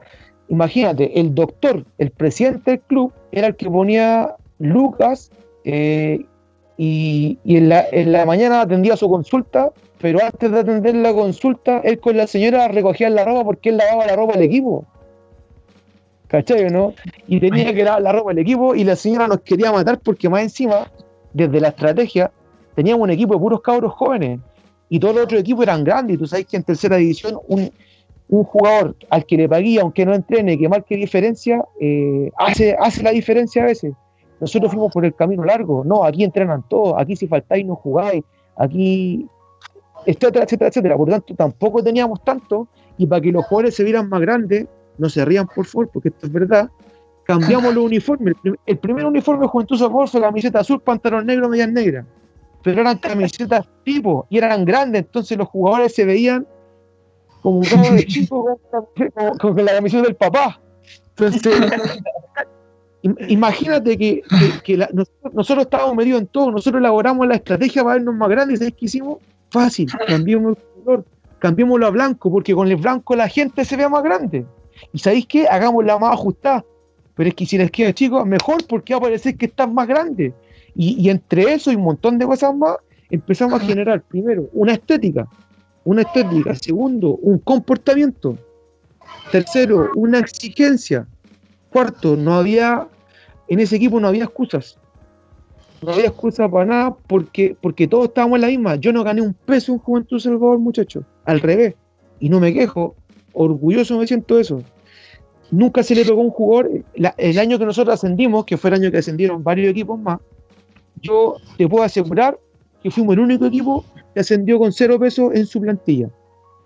imagínate, el doctor, el presidente del club, era el que ponía Lucas y, en, la, en, la, mañana atendía su consulta, pero antes de atender la consulta, él con la señora recogía la ropa porque él lavaba la ropa del equipo. ¿Cachai no? Y tenía que lavar la ropa del equipo y la señora nos quería matar porque más encima, desde la estrategia, teníamos un equipo de puros cabros jóvenes y todos los otros equipos eran grandes. Y tú sabes que en tercera división un, jugador al que le paguía, aunque no entrene, que marque diferencia, eh, hace, hace la diferencia a veces. Nosotros fuimos por el camino largo. No, aquí entrenan todos, aquí si faltáis no jugáis, aquí, etcétera, etcétera, etcétera. Por lo tanto, tampoco teníamos tanto. Y para que los jugadores se vieran más grandes, no se rían por favor, porque esto es verdad, cambiamos los uniformes. El, primer uniforme de Juventud Socorro fue camiseta azul, pantalón negro, medias negras. Pero eran camisetas tipo y eran grandes, entonces los jugadores se veían como un de chico con, con la camiseta del papá. Entonces, Imagínate que, nosotros, estábamos metidos en todo, nosotros elaboramos la estrategia para vernos más grandes, ¿sabes qué hicimos? Fácil, cambiemos el color, cambiémoslo a blanco, porque con el blanco la gente se ve más grande. Y ¿sabéis qué? Hagámosla más ajustada. Pero es que si les queda chico, mejor porque va a parecer que están más grandes. Y, y entre eso y un montón de cosas más, empezamos a generar, primero, una estética. Una estética. Segundo, un comportamiento. Tercero, una exigencia Cuarto, no había, en ese equipo no había excusas. No había excusa para nada porque, porque todos estábamos en la misma. Yo no gané un peso en Juventud Salvador, muchachos. Al revés. Y no me quejo. Orgulloso me siento de eso. Nunca se le tocó un jugador. el año que nosotros ascendimos, que fue el año que ascendieron varios equipos más, yo te puedo asegurar que fuimos el único equipo que ascendió con cero pesos en su plantilla.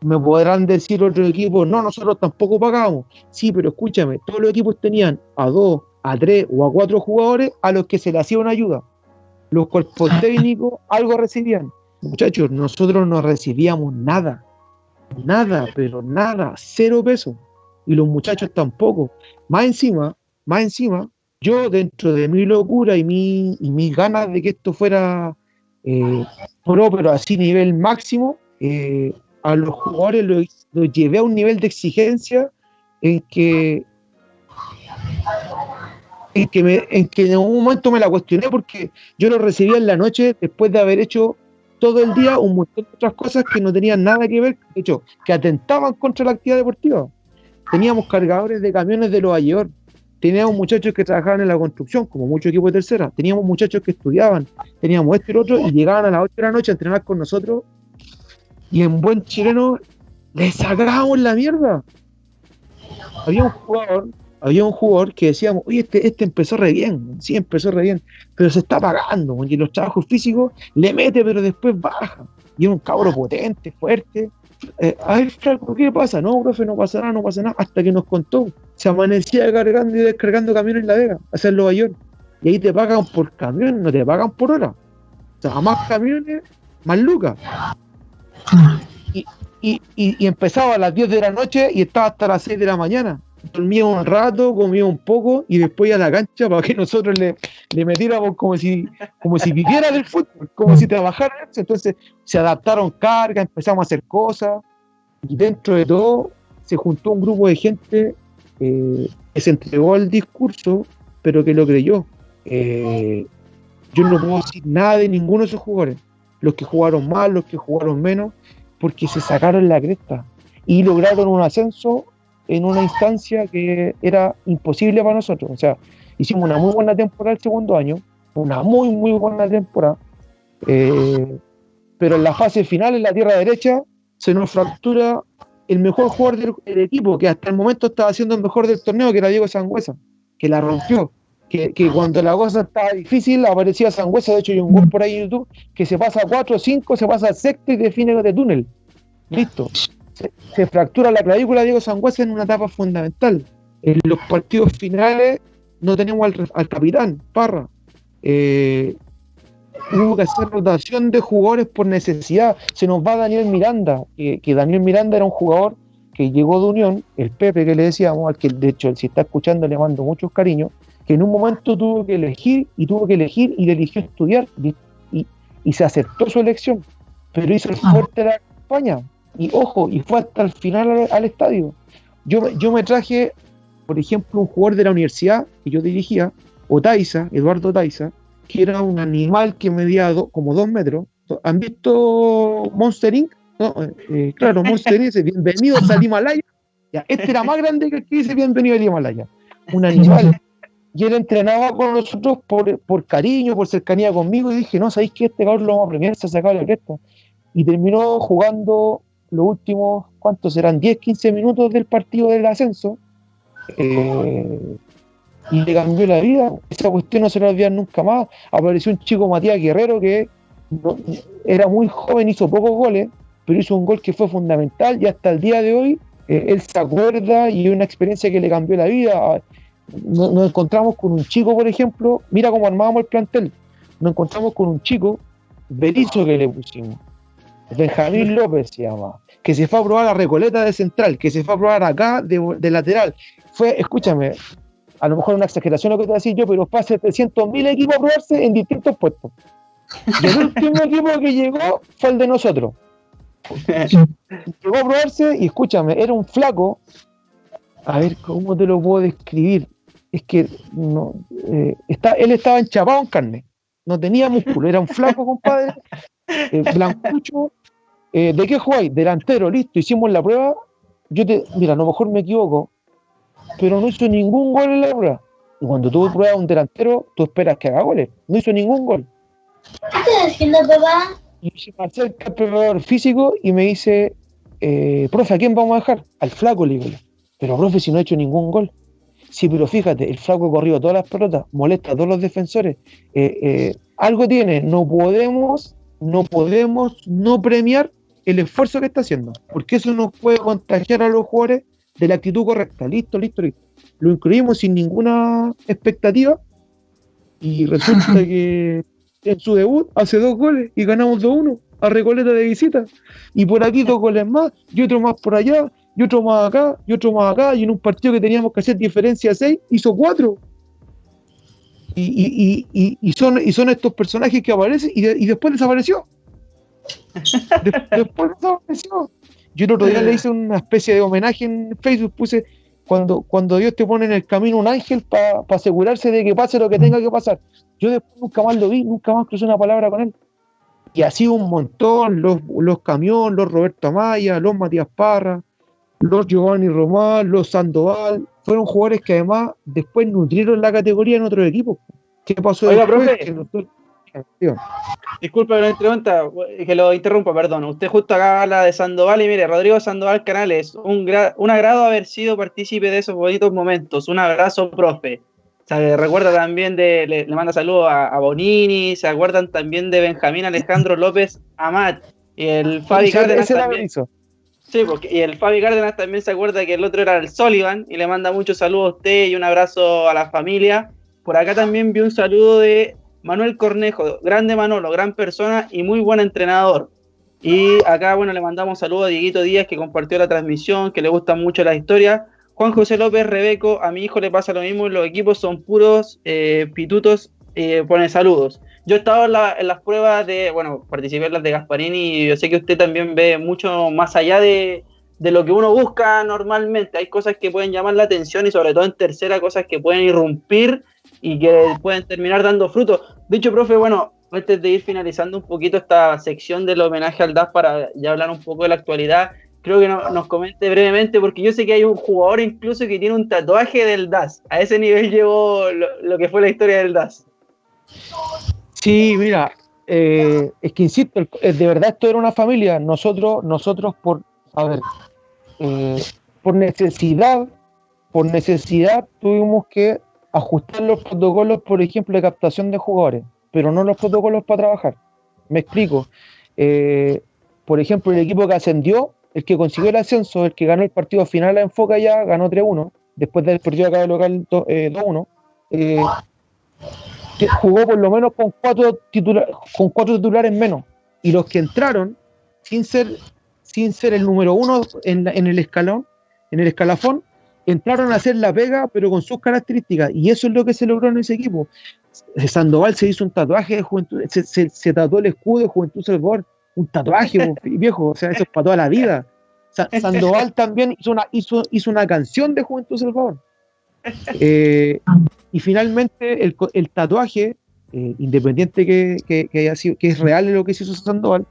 Me podrán decir otros equipos, no, nosotros tampoco pagamos. Sí, pero escúchame, todos los equipos tenían a dos, a tres o a cuatro jugadores a los que se le hacía una ayuda. Los cuerpos técnicos algo recibían. Muchachos, nosotros no recibíamos nada. Nada, pero nada, cero pesos. Y los muchachos tampoco. Más encima, más encima, yo dentro de mi locura y, mi, y mis ganas de que esto fuera eh, pro, pero así nivel máximo, eh, a los jugadores los, llevé a un nivel de exigencia en que en que, me, en que en un momento me la cuestioné porque yo lo recibía en la noche después de haber hecho todo el día un montón de otras cosas que no tenían nada que ver, de hecho, que atentaban contra la actividad deportiva. Teníamos cargadores de camiones de los Ayer, teníamos muchachos que trabajaban en la construcción, como muchos equipos de tercera, teníamos muchachos que estudiaban, teníamos esto y lo otro, y llegaban a las 8 de la noche a entrenar con nosotros, y en buen chileno les sacábamos la mierda. Había un jugador, había un jugador que decíamos, oye, este, este empezó re bien, sí, empezó re bien, pero se está pagando, y los trabajos físicos le mete, pero después baja. Y es un cabro potente, fuerte, eh, a ver, Franco, ¿qué pasa? No, profe, no pasa nada, no pasa nada. Hasta que nos contó, se amanecía cargando y descargando camiones en La Vega, hacia el. Y ahí te pagan por camión, no te pagan por hora. O sea, más camiones, más lucas. Y, y, y, empezaba a las 10 de la noche y estaba hasta las 6 de la mañana. Dormía un rato, comía un poco y después a la cancha para que nosotros le, le metiéramos como si, como si viviera del fútbol, como si trabajara. Entonces se adaptaron cargas, empezamos a hacer cosas y dentro de todo se juntó un grupo de gente eh, que se entregó al discurso, pero que lo creyó. Eh, yo no puedo decir nada de ninguno de esos jugadores, los que jugaron mal, los que jugaron menos, porque se sacaron la cresta y lograron un ascenso en una instancia que era imposible para nosotros. O sea, hicimos una muy buena temporada el segundo año, una muy, muy buena temporada, eh, pero en la fase final, en la tierra derecha, se nos fractura el mejor jugador del, equipo, que hasta el momento estaba haciendo el mejor del torneo, que era Diego Sangüesa, que la rompió. Que, cuando la cosa estaba difícil aparecía Sangüesa, de hecho hay un gol por ahí en YouTube, que se pasa a 4 o 5, se pasa al sexto y define de túnel. Listo. Se, fractura la clavícula de Diego Sangüesa en una etapa fundamental. En los partidos finales no tenemos al, capitán, Parra. Eh, hubo que hacer rotación de jugadores por necesidad. Se nos va Daniel Miranda, que, Daniel Miranda era un jugador que llegó de Unión, el Pepe que le decíamos, al que de hecho si está escuchando le mando muchos cariños, que en un momento tuvo que elegir y tuvo que elegir y le eligió estudiar y, se aceptó su elección, pero hizo el ah. fuerte de la campaña y ojo, y fue hasta el final al, estadio. Yo, yo me traje, por ejemplo, un jugador de la universidad que yo dirigía, Otaiza, Eduardo Otaiza, que era un animal que medía como dos metros. ¿Han visto Monster Inc? Eh, eh, claro, Monster Inc. bienvenidos al Himalaya. Ya, este era más grande que el que dice bienvenido al Himalaya. Un animal. Y él entrenaba con nosotros por, por cariño, por cercanía conmigo. Y dije, no, ¿sabéis que este cabrón lo vamos a premiar? Se ha sacado la cresta. Y terminó jugando los últimos, ¿cuántos serán? 10, 15 minutos del partido del ascenso. Eh, y le cambió la vida. Esa cuestión no se la olvidar nunca más. Apareció un chico Matías Guerrero que era muy joven, hizo pocos goles, pero hizo un gol que fue fundamental y hasta el día de hoy eh, él se acuerda y es una experiencia que le cambió la vida. Nos, encontramos con un chico, por ejemplo, mira cómo armábamos el plantel. Nos encontramos con un chico, Berizo que le pusimos, Benjamín López se llama, que se fue a probar la Recoleta de central, que se fue a probar acá de, de lateral. Fue, escúchame, a lo mejor una exageración lo que te voy a decir yo, pero fue a 700.000 equipos a probarse en distintos puestos. Y el último equipo que llegó fue el de nosotros. Llegó a probarse y escúchame, era un flaco. A ver, ¿cómo te lo puedo describir? Es que no, eh, está, él estaba enchapado en carne, no tenía músculo, era un flaco, compadre, eh, blancucho. Eh, ¿De qué jugáis? Delantero, listo, hicimos la prueba. Yo te, mira, a lo mejor me equivoco, pero no hizo ningún gol en la prueba. Y cuando tú pruebas un delantero, tú esperas que haga goles. No hizo ningún gol. ¿Qué estás haciendo, papá? Y se me acerca el preparador físico y me dice, eh, profe, ¿a quién vamos a dejar? Al flaco, le digo. Pero, profe, si no ha hecho ningún gol. Sí, pero fíjate, el flaco ha corrido todas las pelotas, molesta a todos los defensores. Eh, eh, algo tiene, no podemos, no podemos no premiar el esfuerzo que está haciendo, porque eso nos puede contagiar a los jugadores de la actitud correcta. Listo, listo, listo. Lo incluimos sin ninguna expectativa y resulta que en su debut hace dos goles y ganamos 2-1 a Recoleta de visita. Y por aquí dos goles más y otro más por allá y otro más acá y otro más acá. Y en un partido que teníamos que hacer diferencia 6, hizo 4. Y, y, y, y, son, y son estos personajes que aparecen y, de- y después desapareció. De- después desapareció. Yo el otro día le hice una especie de homenaje en Facebook, puse cuando, cuando Dios te pone en el camino un ángel para asegurarse de que pase lo que tenga que pasar. Yo después nunca más lo vi, nunca más crucé una palabra con él. Y así un montón, los, los Camión, los Roberto Amaya, los Matías Parra, los Giovanni Román, los Sandoval, fueron jugadores que además después nutrieron la categoría en otros equipos. ¿Qué pasó Oiga, después? profe. Que nosotros- Digo, Disculpe que lo interrumpa, que lo interrumpa, perdón. Usted justo acá habla de Sandoval y mire, Rodrigo Sandoval Canales, un, gra- un agrado haber sido partícipe de esos bonitos momentos. Un abrazo, profe. Le recuerda también de, le, le manda saludos a, a Bonini, se acuerdan también de Benjamín Alejandro López Amat y el Fabi Cárdenas la también. Sí, porque, y el Fabi Cárdenas también se acuerda que el otro era el Sullivan y le manda muchos saludos a usted y un abrazo a la familia. Por acá también vi un saludo de Manuel Cornejo, grande Manolo, gran persona y muy buen entrenador. Y acá, bueno, le mandamos saludos a Dieguito Díaz que compartió la transmisión, que le gustan mucho las historias. Juan José López Rebeco, a mi hijo le pasa lo mismo, los equipos son puros eh, pitutos, eh, pone saludos. Yo he estado en, la- en las pruebas de, bueno, participé en las de Gasparini y yo sé que usted también ve mucho más allá de, de lo que uno busca normalmente. Hay cosas que pueden llamar la atención y sobre todo en tercera, cosas que pueden irrumpir y que pueden terminar dando frutos. Dicho, profe, bueno, antes de ir finalizando un poquito esta sección del homenaje al DAS para ya hablar un poco de la actualidad, creo que no- nos comente brevemente, porque yo sé que hay un jugador incluso que tiene un tatuaje del DAS. A ese nivel llevó lo, lo que fue la historia del DAS. Sí, mira, eh, es que insisto, eh, de verdad esto era una familia. Nosotros, nosotros por, a ver, eh, por necesidad, por necesidad tuvimos que ajustar los protocolos, por ejemplo, de captación de jugadores, pero no los protocolos para trabajar. Me explico. Eh, por ejemplo, el equipo que ascendió, el que consiguió el ascenso, el que ganó el partido final a Enfoca ya, ganó 3-1, después del partido acá de local do- eh, 2-1. eh, que jugó por lo menos con cuatro, titula- con cuatro titulares menos. Y los que entraron, sin ser, sin ser el número uno en, en el escalón, en el escalafón, entraron a hacer la pega, pero con sus características. Y eso es lo que se logró en ese equipo. Sandoval se hizo un tatuaje de juventud, se, se- se tatuó el escudo de Juventud Salvador, un tatuaje, viejo, o sea, eso es para toda la vida. Sa- Sandoval también hizo una, hizo, hizo una canción de Juventud Salvador. Eh, y finalmente el, el tatuaje, eh, independiente que, que- que haya sido, que es real lo que se hizo Sandoval,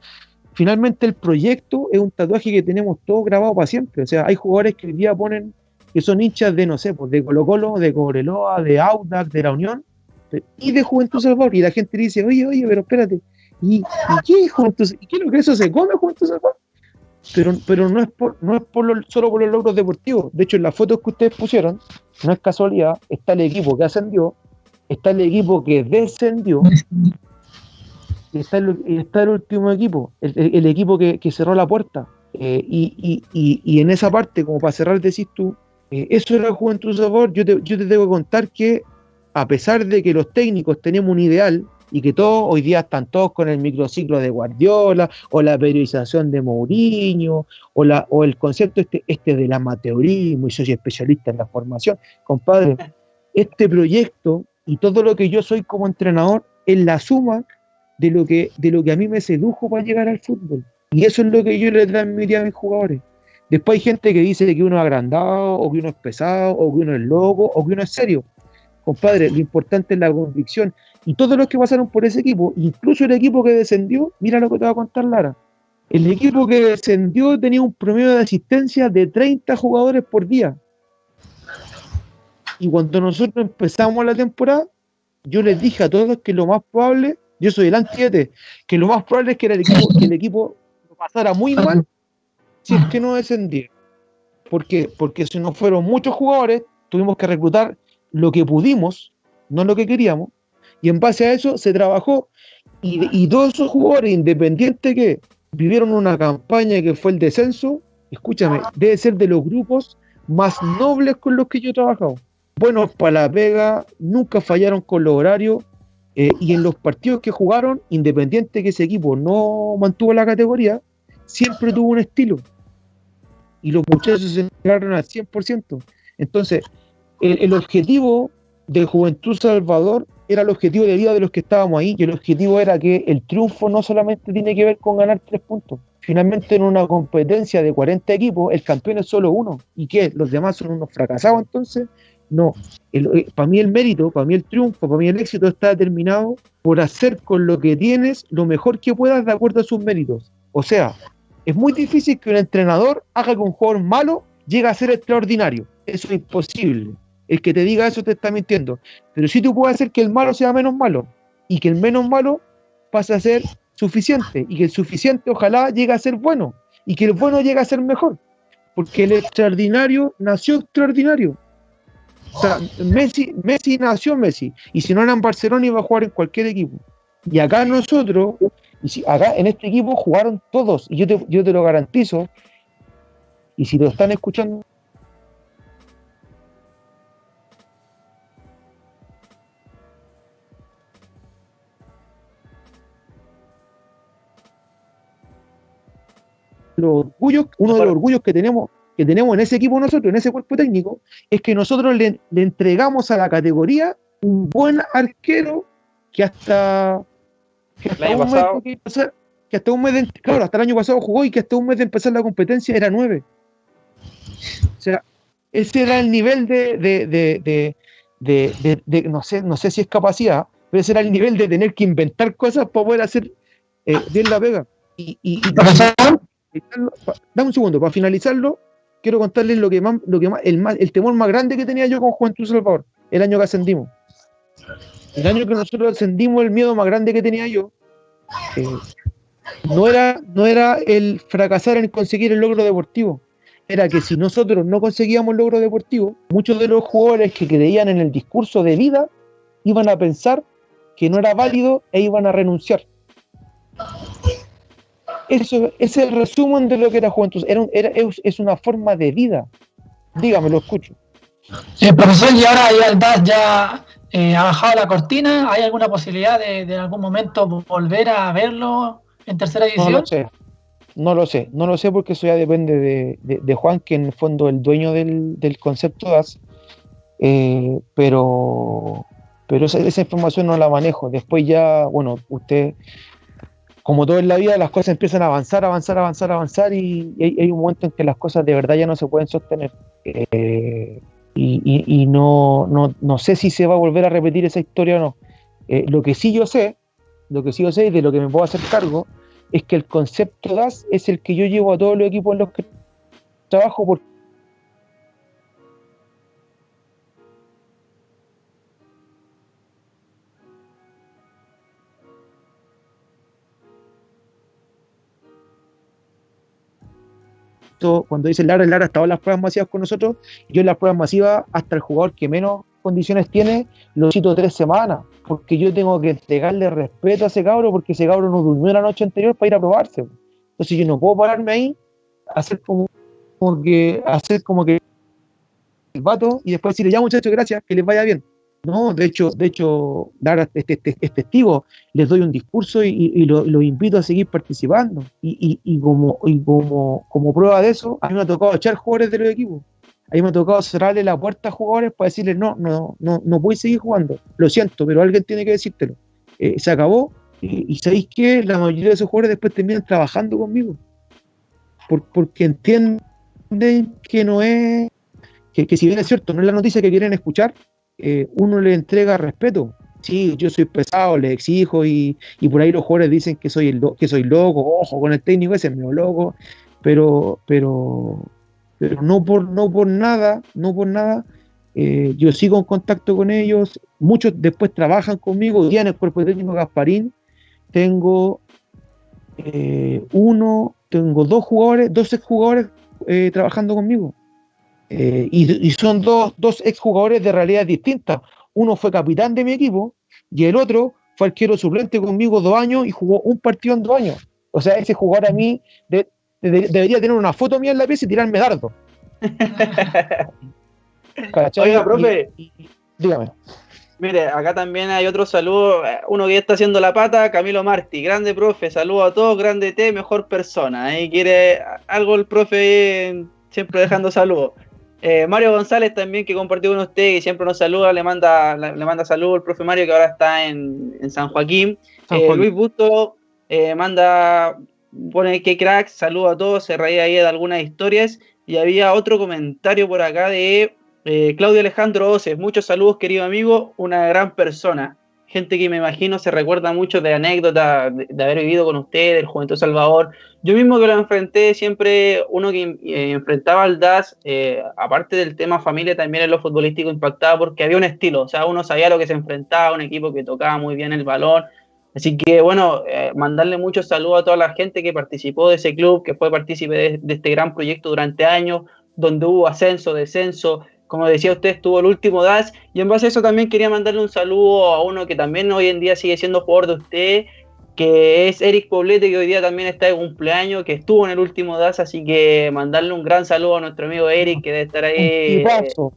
finalmente el proyecto es un tatuaje que tenemos todo grabado para siempre. O sea, hay jugadores que hoy día ponen que son hinchas de, no sé, pues de Colo Colo, de Cobreloa, de Audax, de la Unión y de Juventud Salvador. Y la gente dice, oye, oye, pero espérate, ¿y, y qué Juventud ¿Y qué es lo que eso se come Juventud Salvador? Pero, pero no es, por, no es por lo- solo por los logros deportivos. De hecho, en las fotos que ustedes pusieron, no es casualidad, está el equipo que ascendió, está el equipo que descendió, y está el, está el último equipo, el, equipo que, que cerró la puerta. Eh, y, y- y- y en esa parte, como para cerrar, decís tú, eh, eso era Juventud Sabor. Yo te, yo te que contar que, a pesar de que los técnicos tenemos un ideal y que todos hoy día están todos con el microciclo de Guardiola o la periodización de Mourinho o, la, o el concepto este, este del amateurismo y soy especialista en la formación, compadre, este proyecto y todo lo que yo soy como entrenador es la suma de lo que, de lo que a mí me sedujo para llegar al fútbol. Y eso es lo que yo le transmití a mis jugadores. Después hay gente que dice que uno es agrandado, o que uno es pesado, o que uno es loco, o que uno es serio. Compadre, lo importante es la convicción. Y todos los que pasaron por ese equipo, incluso el equipo que descendió, mira lo que te va a contar Lara. El equipo que descendió tenía un promedio de asistencia de 30 jugadores por día. Y cuando nosotros empezamos la temporada, yo les dije a todos que lo más probable, yo soy el antiete, que lo más probable es que, el equipo, que el equipo lo pasara muy mal si es que no descendía. ¿Por qué? Porque si no fueron muchos jugadores, tuvimos que reclutar lo que pudimos, no lo que queríamos, y en base a eso se trabajó. Y, y todos esos jugadores independientes que vivieron una campaña que fue el descenso, escúchame, debe ser de los grupos más nobles con los que yo he trabajado. Buenos para la pega, nunca fallaron con los horarios, eh, y en los partidos que jugaron, independiente que ese equipo no mantuvo la categoría, siempre tuvo un estilo. Y los muchachos se entregaron al 100%. Entonces, el, objetivo de Juventud Salvador era el objetivo de vida de los que estábamos ahí, y el objetivo era que el triunfo no solamente tiene que ver con ganar tres puntos. Finalmente, en una competencia de 40 equipos, el campeón es solo uno. ¿Y qué? ¿Los demás son unos fracasados entonces? No. Eh, para mí el mérito, para mí el triunfo, para mí el éxito está determinado por hacer con lo que tienes lo mejor que puedas de acuerdo a sus méritos. O sea, es muy difícil que un entrenador haga que un jugador malo llegue a ser extraordinario. Eso es imposible. El que te diga eso te está mintiendo. Pero sí tú puedes hacer que el malo sea menos malo y que el menos malo pase a ser suficiente y que el suficiente ojalá llegue a ser bueno y que el bueno llegue a ser mejor. Porque el extraordinario nació extraordinario. O sea, Messi, Messi nació Messi. Y si no era en Barcelona iba a jugar en cualquier equipo. Y acá nosotros, y si, acá en este equipo jugaron todos. Y yo te, yo te lo garantizo. Y si lo están escuchando los orgullos, uno de los orgullos que tenemos, que tenemos en ese equipo nosotros, en ese cuerpo técnico, es que nosotros le, le entregamos a la categoría un buen arquero que hasta, que hasta El año un pasado- mes de empezar- que hasta un mes de, claro, hasta el año pasado jugó y que hasta un mes de empezar la competencia era nueve. O sea, ese era el nivel de, de, de, de, de- de- de- no sé, no sé si es capacidad, pero ese era el nivel de tener que inventar cosas para poder hacer eh, bien la pega. Y, y, y Profesor, finalizarlo- pa- dame un segundo, para finalizarlo, quiero contarles lo que más, lo que más, el más, el temor más grande que tenía yo con Juventud Salvador, el año que ascendimos. El año que nosotros ascendimos, el miedo más grande que tenía yo, eh, no era, no era el fracasar en conseguir el logro deportivo, era que si nosotros no conseguíamos el logro deportivo, muchos de los jugadores que creían en el discurso de vida iban a pensar que no era válido e iban a renunciar. Eso es el resumen de lo que era Juventud. Era, era- es, una forma de vida. Dígame, lo escucho. eh, profesor, y ahora ya ya eh, ha bajado la cortina. ¿Hay alguna posibilidad de, de en algún momento volver a verlo en tercera No división? lo sé. No lo sé. No lo sé porque eso ya depende de, de- de Juan, que en el fondo es el dueño del, del concepto DAS. Eh, pero pero esa, esa información no la manejo. Después ya, bueno, usted, como todo en la vida, las cosas empiezan a avanzar, avanzar, avanzar, avanzar y, y hay, hay un momento en que las cosas de verdad ya no se pueden sostener. Eh, y y- y no, no, no sé si se va a volver a repetir esa historia o no. Eh, lo que sí yo sé, lo que sí yo sé y de lo que me puedo hacer cargo, es que el concepto DAS es el que yo llevo a todos los equipos en los que trabajo porque cuando dice Lara, Lara estaba en las pruebas masivas con nosotros, yo en las pruebas masivas, hasta el jugador que menos condiciones tiene, lo cito tres semanas, porque yo tengo que entregarle respeto a ese cabro, porque ese cabro no durmió la noche anterior para ir a probarse. Entonces yo no puedo pararme ahí, hacer como, como que, hacer como que el vato y después decirle, ya muchachos, gracias, que les vaya bien. No, de hecho, de hecho, Lara es, es- es- es testigo, les doy un discurso y, y- y lo- los invito a seguir participando. Y, y- como, y como, como prueba de eso, a mí me ha tocado echar jugadores de los equipos. A mí me ha tocado cerrarle la puerta a jugadores para decirles, no, no, no, no a seguir jugando. Lo siento, pero alguien tiene que decírtelo. Eh, se acabó. Y, y sabéis que la mayoría de esos jugadores después terminan trabajando conmigo. Por- porque entienden que no es, que, que si bien es cierto, no es la noticia que quieren escuchar, eh, uno le entrega respeto. Sí, yo soy pesado, le exijo y, y por ahí los jugadores dicen que soy el que soy loco, ojo con el técnico ese es medio loco, pero pero pero no por no por nada, no por nada Eh, yo sigo en contacto con ellos, muchos después trabajan conmigo, día en el cuerpo técnico Gasparín tengo eh, uno, tengo dos jugadores, dos exjugadores eh, trabajando conmigo. Y, y, son dos, dos exjugadores de realidad distintas. Uno fue capitán de mi equipo y el otro fue arquero suplente conmigo dos años y jugó un partido en dos años. O sea, ese jugador a mí debería tener una foto mía en la pieza y tirarme dardo. Oiga, profe. dígame. Mire, acá también hay otro saludo, uno que ya está haciendo la pata, Camilo Martí, grande profe, saludo a todos, grande T, mejor persona. Ahí quiere algo el profe siempre dejando saludos. Eh, Mario González también que compartió con usted y siempre nos saluda, le manda, le manda saludos al profe Mario que ahora está en, San Joaquín. Eh, Luis Busto eh, manda, pone que crack, saludo a todos, se reía ahí de algunas historias. Y había otro comentario por acá de Claudio Alejandro Oces, muchos saludos, querido amigo, una gran persona. Gente que me imagino se recuerda mucho de anécdotas de, haber vivido con usted, del Juventud Salvador. Yo mismo que lo enfrenté, siempre uno que eh, enfrentaba al DAS, eh, aparte del tema familia, también en lo futbolístico impactaba porque había un estilo, o sea, uno sabía lo que se enfrentaba, un equipo que tocaba muy bien el balón. Así que bueno, mandarle muchos saludos a toda la gente que participó de ese club, que fue partícipe de, de este gran proyecto durante años, donde hubo ascenso, descenso, como decía usted, estuvo el último DAS. Y en base a eso también quería mandarle un saludo a uno que también hoy en día sigue siendo jugador de usted, que es Eric Poblete, que hoy día también está de cumpleaños, que estuvo en el último DAS. Así que mandarle un gran saludo a nuestro amigo Eric, que debe estar ahí un tipazo.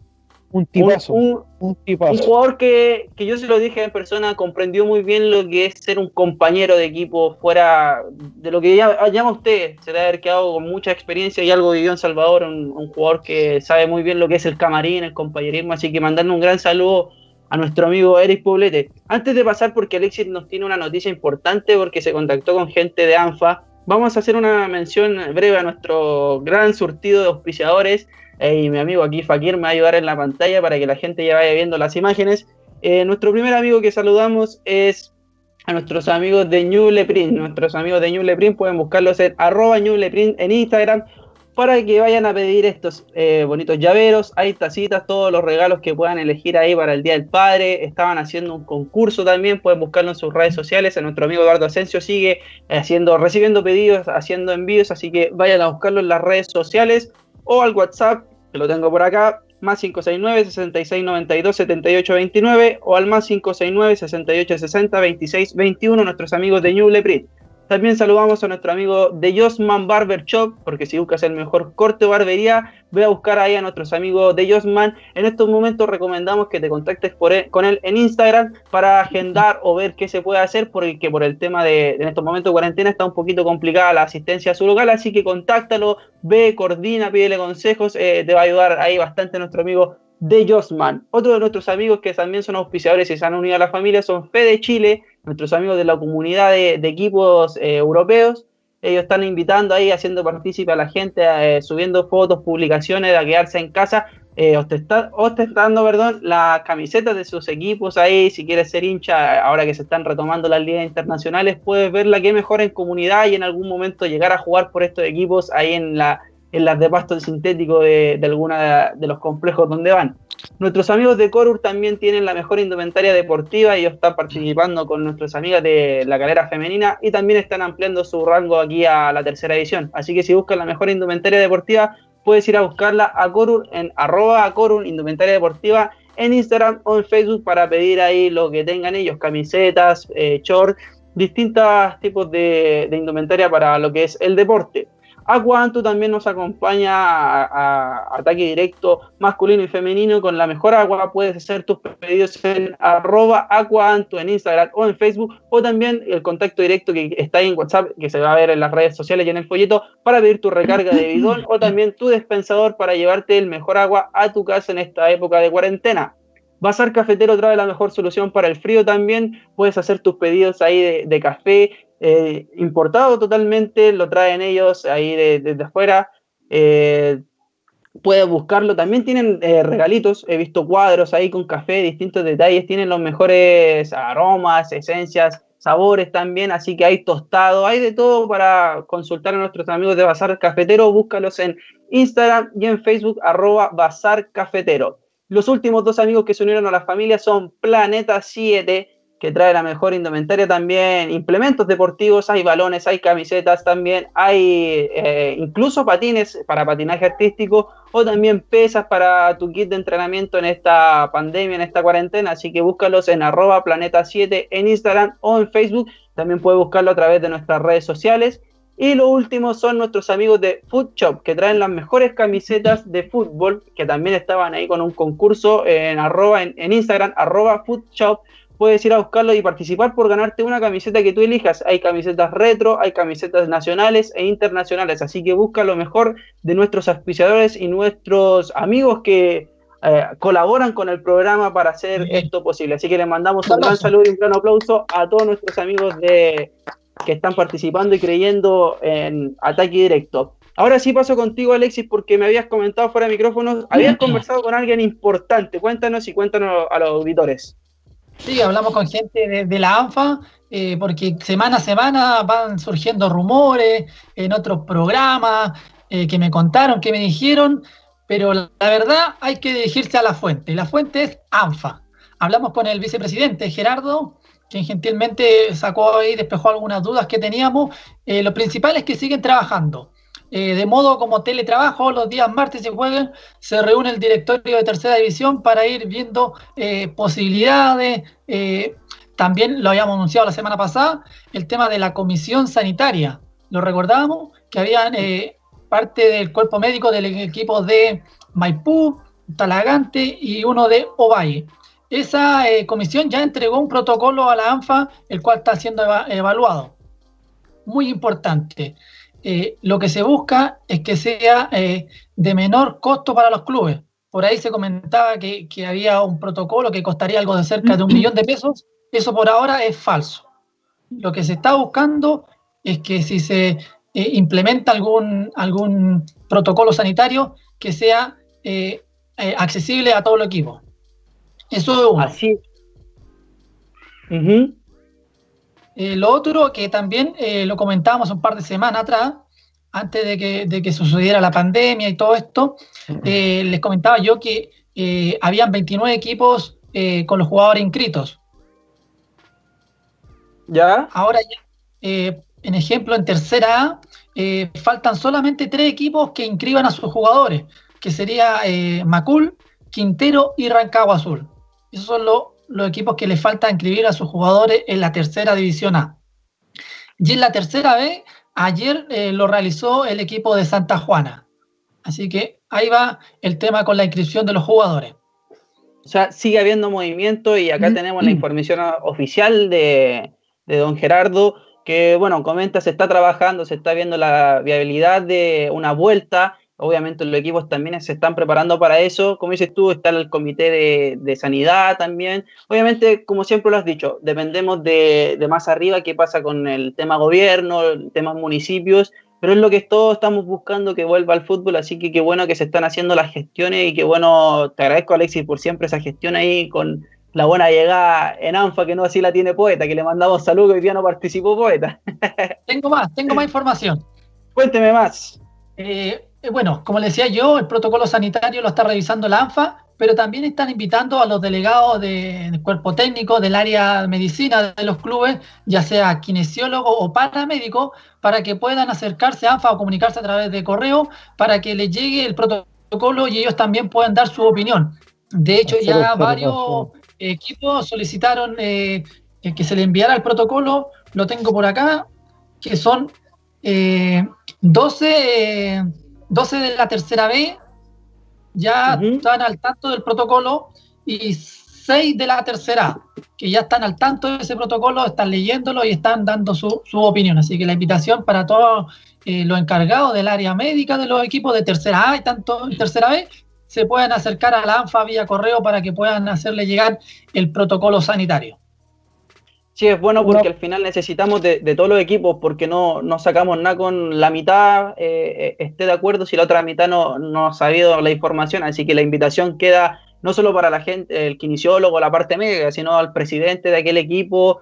Un, un, jugador que, yo se lo dije en persona, comprendió muy bien lo que es ser un compañero de equipo fuera de lo que ya, llama usted. Se debe haber quedado con mucha experiencia y algo vivió en Salvador. Un, jugador que sabe muy bien lo que es el camarín, el compañerismo. Así que mandarle un gran saludo a nuestro amigo Eric Poblete. Antes de pasar, porque Alexis nos tiene una noticia importante, porque se contactó con gente de ANFA. Vamos a hacer una mención breve a nuestro gran surtido de auspiciadores y mi amigo aquí Fakir me va a ayudar en la pantalla para que la gente ya vaya viendo las imágenes. Eh, nuestro primer amigo que saludamos es a nuestros amigos de New Leprint. Nuestros amigos de New Leprint pueden buscarlos en arroba New Leprint en Instagram para que vayan a pedir estos eh, bonitos llaveros. Hay tacitas, todos los regalos que puedan elegir ahí para el Día del Padre. Estaban haciendo un concurso también, pueden buscarlo en sus redes sociales. A nuestro amigo Eduardo Asensio sigue haciendo, recibiendo pedidos, haciendo envíos, así que vayan a buscarlo en las redes sociales o al WhatsApp, que lo tengo por acá, más 569 6692 7829 o al más 569 6860 2621 nuestros amigos de New Leprit. También saludamos a nuestro amigo de Josman Barber Shop, porque si buscas el mejor corte o barbería, ve a buscar ahí a nuestros amigos de Josman. En estos momentos recomendamos que te contactes e, con él en Instagram para agendar o ver qué se puede hacer, porque por el tema de en estos momentos de cuarentena está un poquito complicada la asistencia a su local, así que contáctalo, ve, coordina, pídele consejos, eh, te va a ayudar ahí bastante nuestro amigo de Josman. Otro de nuestros amigos que también son auspiciadores y se han unido a la familia son Fede Chile, nuestros amigos de la comunidad de, equipos eh, europeos. Ellos están invitando ahí, haciendo partícipe a la gente, eh, subiendo fotos, publicaciones, a quedarse en casa, eh, ostentando perdón, las camisetas de sus equipos ahí. Si quieres ser hincha, ahora que se están retomando las ligas internacionales, puedes ver la que mejor en comunidad y en algún momento llegar a jugar por estos equipos ahí en la en las de pasto sintético de, de de los complejos donde van. Nuestros amigos de Corur también tienen la mejor indumentaria deportiva, ellos están participando con nuestras amigas de la calera femenina y también están ampliando su rango aquí a la tercera edición. Así que si buscan la mejor indumentaria deportiva, puedes ir a buscarla a Corur en arroba Corur Indumentaria Deportiva en Instagram o en Facebook para pedir ahí lo que tengan ellos, camisetas, eh, shorts, distintos tipos de indumentaria para lo que es el deporte. Aquanto también nos acompaña a, ataque directo masculino y femenino con la mejor agua. Puedes hacer tus pedidos en arroba en Instagram o en Facebook o también el contacto directo que está ahí en WhatsApp que se va a ver en las redes sociales y en el folleto para pedir tu recarga de bidón o también tu dispensador para llevarte el mejor agua a tu casa en esta época de cuarentena. Bazar Cafetero trae la mejor solución para el frío también. Puedes hacer tus pedidos ahí de café, eh, importado totalmente, lo traen ellos ahí desde afuera. Eh, puedes buscarlo. También tienen eh, regalitos. He visto cuadros ahí con café, distintos detalles. Tienen los mejores aromas, esencias, sabores también. Así que hay tostado, hay de todo para consultar a nuestros amigos de Bazar Cafetero. Búscalos en Instagram y en Facebook, arroba Bazar Cafetero. Los últimos dos amigos que se unieron a la familia son Planeta 7, que trae la mejor indumentaria también, implementos deportivos, hay balones, hay camisetas también, hay eh, incluso patines para patinaje artístico o también pesas para tu kit de entrenamiento en esta pandemia, en esta cuarentena, así que búscalos en arroba planeta 7 en Instagram o en Facebook, también puedes buscarlo a través de nuestras redes sociales. Y lo último son nuestros amigos de Food Shop, que traen las mejores camisetas de fútbol, que también estaban ahí con un concurso en, arroba, en, Instagram, arroba Food puedes ir a buscarlo y participar por ganarte una camiseta que tú elijas. Hay camisetas retro, hay camisetas nacionales e internacionales, así que busca lo mejor de nuestros auspiciadores y nuestros amigos que eh, colaboran con el programa para hacer esto posible. Así que les mandamos un gran saludo y un gran aplauso a todos nuestros amigos de que están participando y creyendo en Ataque Directo. Ahora sí paso contigo, Alexis, porque me habías comentado fuera de micrófonos, habías conversado con alguien importante. Cuéntanos y cuéntanos a los auditores. Sí, hablamos con gente de, la ANFA, eh, porque semana a semana van surgiendo rumores en otros programas eh, que me contaron, que me dijeron, pero la, verdad hay que dirigirse a la fuente. La fuente es ANFA. Hablamos con el vicepresidente Gerardo, quien gentilmente sacó y despejó algunas dudas que teníamos. Eh, lo principal es que siguen trabajando. Eh, de modo como teletrabajo, los días martes y jueves se reúne el directorio de tercera división para ir viendo eh, posibilidades. Eh, también lo habíamos anunciado la semana pasada, el tema de la comisión sanitaria. Lo recordábamos que había parte del cuerpo médico del equipo de Maipú, Talagante y uno de Ovalle. Esa comisión ya entregó un protocolo a la ANFA, el cual está siendo evaluado. Muy importante. Eh, lo que se busca es que sea eh, de menor costo para los clubes. Por ahí se comentaba que, había un protocolo que costaría algo de cerca de un millón de pesos. Eso por ahora es falso. Lo que se está buscando es que si se eh, implementa algún, algún protocolo sanitario, que sea accesible a todo el equipo. Eso es uno. Así. Eh, lo otro que también eh, lo comentábamos un par de semanas atrás, antes de que, sucediera la pandemia y todo esto, eh, les comentaba yo que habían 29 equipos con los jugadores inscritos. ¿Ya? Ahora ya, en ejemplo, en tercera A, faltan solamente tres equipos que inscriban a sus jugadores, que sería Macul, Quintero y Rancagua Azul. Esos son los los equipos que le falta inscribir a sus jugadores en la tercera división A. Y en la tercera B, ayer eh, lo realizó el equipo de Santa Juana. Así que ahí va el tema con la inscripción de los jugadores. O sea, sigue habiendo movimiento y acá mm. tenemos la información oficial de, de don Gerardo, que bueno, comenta, se está trabajando, se está viendo la viabilidad de una vuelta Obviamente los equipos también se están preparando para eso. Como dices tú, está el comité de, sanidad también. Obviamente, como siempre lo has dicho, dependemos de, más arriba qué pasa con el tema gobierno, el tema municipios, pero es lo que todos estamos buscando que vuelva al fútbol, así que qué bueno que se están haciendo las gestiones y qué bueno, te agradezco Alexis por siempre esa gestión ahí con la buena llegada en ANFA, que no así la tiene Poeta, que le mandamos saludos y hoy día no participó Poeta. tengo más, tengo más información. Cuénteme más. Eh, eh, bueno, como le decía yo, el protocolo sanitario lo está revisando la ANFA, pero también están invitando a los delegados del cuerpo técnico del área de medicina de los clubes, ya sea kinesiólogo o paramédico, para que puedan acercarse a ANFA o comunicarse a través de correo para que les llegue el protocolo y ellos también puedan dar su opinión. De hecho, ya varios equipos solicitaron eh, que se le enviara el protocolo, lo tengo por acá, que son 12 eh, 12 de la tercera B ya están al tanto del protocolo y 6 de la tercera que ya están al tanto de ese protocolo, están leyéndolo y están dando su, opinión. Así que la invitación para todos eh, los encargados del área médica de los equipos de tercera A y tanto en tercera B se puedan acercar a la ANFA vía correo para que puedan hacerle llegar el protocolo sanitario. Sí, es bueno porque al final necesitamos de, todos los equipos porque no, no, sacamos nada con la mitad, eh, eh, esté de acuerdo si la otra mitad no, no ha sabido la información, así que la invitación queda no solo para la gente, el kinesiólogo, la parte médica, sino al presidente de aquel equipo,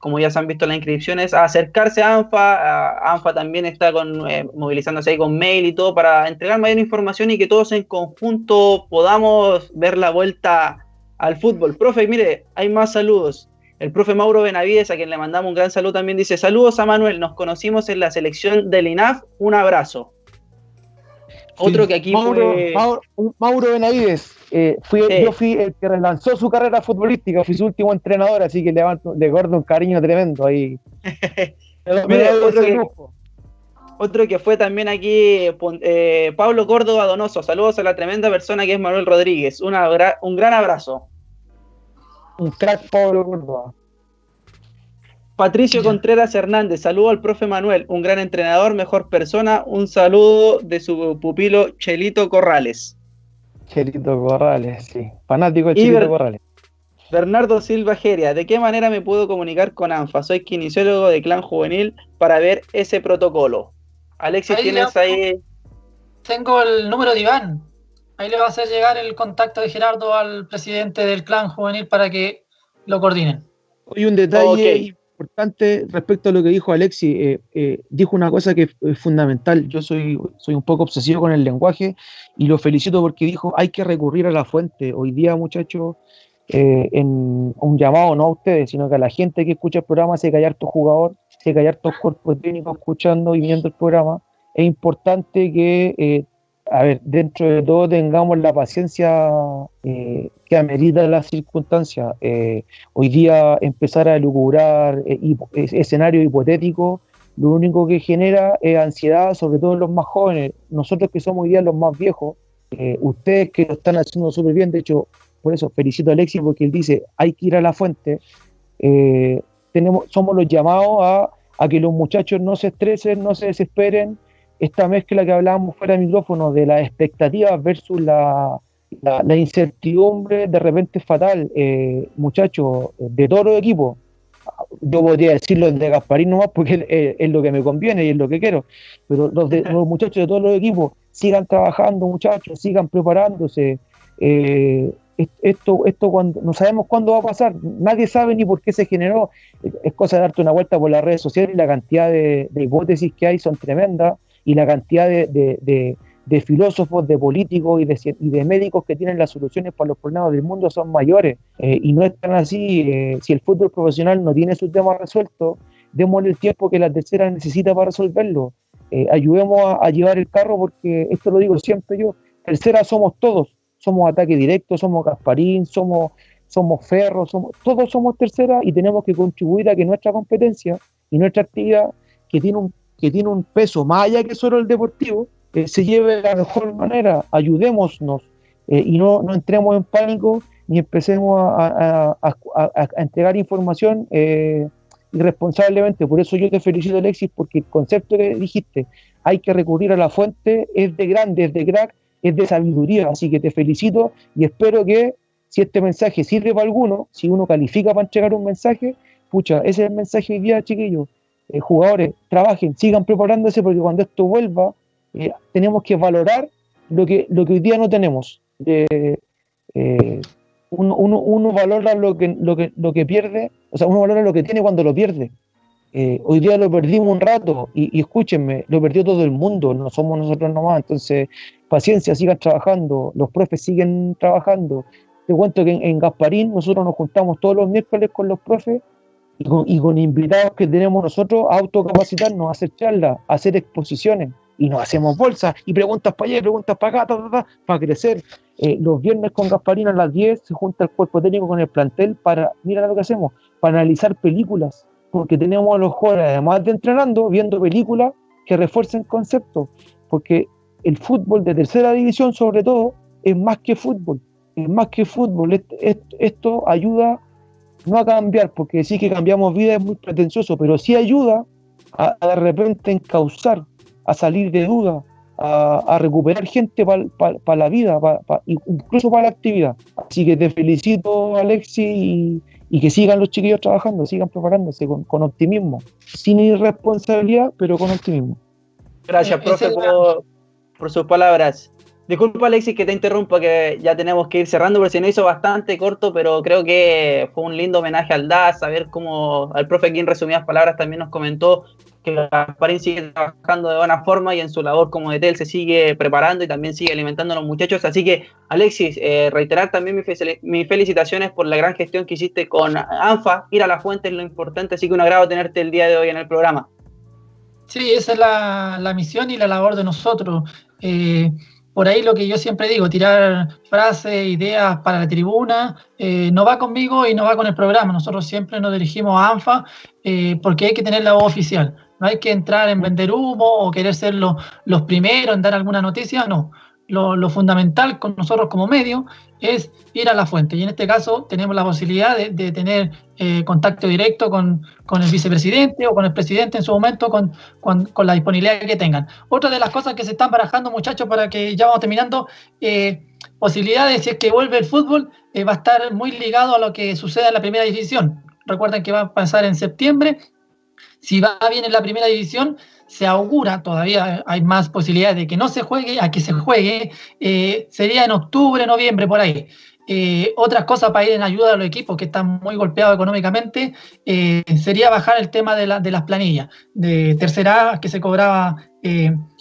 como ya se han visto las inscripciones, a acercarse a ANFA. ANFA también está con, eh, movilizándose ahí con mail y todo para entregar mayor información y que todos en conjunto podamos ver la vuelta al fútbol. Profe, mire, hay más saludos. El profe Mauro Benavides, a quien le mandamos un gran saludo, también dice: Saludos a Manuel, nos conocimos en la selección del INAF, un abrazo. Otro que aquí Mauro, fue... Mauro, Benavides, eh, yo fui el que relanzó su carrera futbolística, fui su último entrenador, así que le, le guardo un cariño tremendo ahí. otro, que, fue también aquí, eh, Pablo Córdoba Donoso, saludos a la tremenda persona que es Manuel Rodríguez, un gran abrazo. Un crack Pablo Córdoba. Patricio Contreras Hernández, saludo al profe Manuel, un gran entrenador, mejor persona. Un saludo de su pupilo Chelito Corrales. Chelito Corrales, sí. Fanático de Chelito Corrales. Bernardo Silva Geria, ¿de qué manera me puedo comunicar con ANFA? Soy kinesiólogo de Clan Juvenil para ver ese protocolo. Alexis, ¿tienes ahí? Tengo el número de Iván. Ahí le va a hacer llegar el contacto de Gerardo al presidente del Clan Juvenil para que lo coordinen. Hoy un detalle importante respecto a lo que dijo Alexi. Eh, eh, dijo una cosa que es fundamental. Yo soy, soy un poco obsesivo con el lenguaje y lo felicito porque dijo hay que recurrir a la fuente. Hoy día, muchachos, eh, en un llamado no a ustedes, sino que a la gente que escucha el programa, se callar tu jugador, se callar tus cuerpos técnicos escuchando y viendo el programa. Es importante que a ver, dentro de todo tengamos la paciencia eh, que amerita las circunstancias. Eh, hoy día empezar a elucubrar eh, escenarios hipotéticos, lo único que genera es ansiedad, sobre todo en los más jóvenes. Nosotros que somos hoy día los más viejos, ustedes que lo están haciendo súper bien, de hecho, por eso felicito a Alexis porque él dice, hay que ir a la fuente. tenemos, somos los llamados a, a que los muchachos no se estresen, no se desesperen, esta mezcla que hablábamos fuera de micrófono de las expectativas versus la, la, incertidumbre de repente es fatal. Eh, muchachos, de todos los equipos, yo podría decirlo de Gasparín nomás porque es, lo que me conviene y es lo que quiero, pero los muchachos de todos los equipos sigan trabajando, muchachos, sigan preparándose. Eh, esto, esto cuando, no sabemos cuándo va a pasar, nadie sabe ni por qué se generó. Es cosa de darte una vuelta por las redes sociales y la cantidad de, de hipótesis que hay son tremendas y la cantidad de, filósofos, de políticos y de, y de, médicos que tienen las soluciones para los problemas del mundo son mayores. Eh, y no están así. Eh, si el fútbol profesional no tiene su tema resuelto, démosle el tiempo que la tercera necesita para resolverlo. Eh, ayudemos a, llevar el carro porque esto lo digo siempre yo, tercera somos todos, somos ataque directo, somos Gasparín, somos, somos Ferro, somos, todos somos tercera y tenemos que contribuir a que nuestra competencia y nuestra actividad, que tiene un que tiene un peso más allá que solo el deportivo, eh, se lleve de la mejor manera, ayudémonos eh, y no, no, entremos en pánico ni empecemos a, entregar información eh, irresponsablemente. Por eso yo te felicito, Alexis, porque el concepto que dijiste, hay que recurrir a la fuente, es de grande, es de crack, es de sabiduría. Así que te felicito y espero que si este mensaje sirve para alguno, si uno califica para entregar un mensaje, pucha, ese es el mensaje hoy día, chiquillos eh, jugadores trabajen, sigan preparándose porque cuando esto vuelva eh, tenemos que valorar lo que, lo que hoy día no tenemos. Eh, uno, uno, valora lo que, lo, que, lo que pierde, o sea, uno valora lo que tiene cuando lo pierde. hoy día lo perdimos un rato y, escúchenme, lo perdió todo el mundo, no somos nosotros nomás. Entonces, paciencia, sigan trabajando, los profes siguen trabajando. Te cuento que en, en Gasparín nosotros nos juntamos todos los miércoles con los profes y con, invitados que tenemos nosotros a autocapacitarnos, a hacer charlas, a hacer exposiciones. Y nos hacemos bolsas y preguntas para allá, preguntas para acá, para crecer. Eh, los viernes con Gasparina a las 10 se junta el cuerpo técnico con el plantel para, mira lo que hacemos, para analizar películas, porque tenemos a los jóvenes, además de entrenando, viendo películas que refuercen conceptos, porque el fútbol de tercera división sobre todo es más que fútbol, es más que fútbol, esto ayuda no a cambiar, porque decir que cambiamos vida es muy pretencioso, pero sí ayuda a, de repente encauzar, a salir de duda, a, recuperar gente para la vida, incluso para la actividad. Así que te felicito, Alexi, y, que sigan los chiquillos trabajando, sigan preparándose con, optimismo, sin irresponsabilidad, pero con optimismo. Gracias, profe, por, por sus palabras. Disculpa Alexis que te interrumpa, que ya tenemos que ir cerrando, porque se nos hizo bastante corto, pero creo que fue un lindo homenaje al DAS, saber cómo al profe aquí en resumidas palabras también nos comentó que Gasparín sigue trabajando de buena forma y en su labor como de él se sigue preparando y también sigue alimentando a los muchachos. Así que, Alexis, eh, reiterar también mis, felicitaciones por la gran gestión que hiciste con ANFA. Ir a la fuente es lo importante, así que un agrado tenerte el día de hoy en el programa. Sí, esa es la, misión y la labor de nosotros. Eh, por ahí lo que yo siempre digo, tirar frases, ideas para la tribuna, eh, no va conmigo y no va con el programa. Nosotros siempre nos dirigimos a ANFA porque hay que tener la voz oficial. No hay que entrar en vender humo o querer ser los primeros en dar alguna noticia, no. Lo, fundamental con nosotros como medio es ir a la fuente. Y en este caso tenemos la posibilidad de, tener eh, contacto directo con, el vicepresidente o con el presidente en su momento, con, la disponibilidad que tengan. Otra de las cosas que se están barajando, muchachos, para que ya vamos terminando, eh, posibilidades, si es que vuelve el fútbol, eh, va a estar muy ligado a lo que suceda en la primera división. Recuerden que va a pasar en septiembre si va bien en la primera división, se augura, todavía hay más posibilidades de que no se juegue a que se juegue, eh, sería en octubre, noviembre, por ahí. Eh, otras cosas para ir en ayuda a los equipos que están muy golpeados económicamente eh, sería bajar el tema de, las planillas. De tercera que se cobraba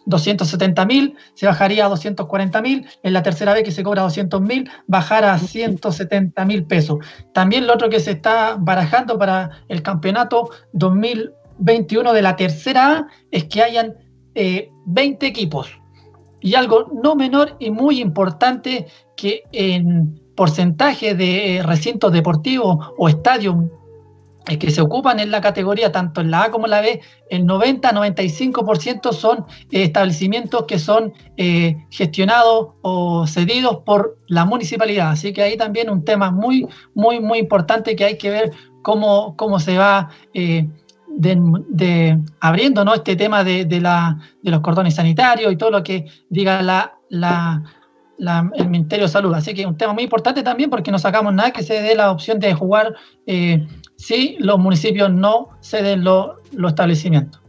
270 mil, se bajaría a 240 mil. En la tercera vez que se cobra 200 mil, bajar a 170 mil pesos. También lo otro que se está barajando para el campeonato 2000 21 de la tercera A es que hayan 20 eh, equipos. Y algo no menor y muy importante que en porcentaje de eh, recintos deportivos o estadios eh, que se ocupan en la categoría, tanto en la A como en la B, el 90-95% son establecimientos que son gestionados o cedidos por la municipalidad. Así que ahí también un tema muy, muy, muy importante que hay que ver cómo, cómo se va de, abriendo ¿no? este tema de, la, de, los cordones sanitarios y todo lo que diga la, la, el Ministerio de Salud. Así que un tema muy importante también porque no sacamos nada que se dé la opción de jugar eh, si los municipios no ceden los establecimientos.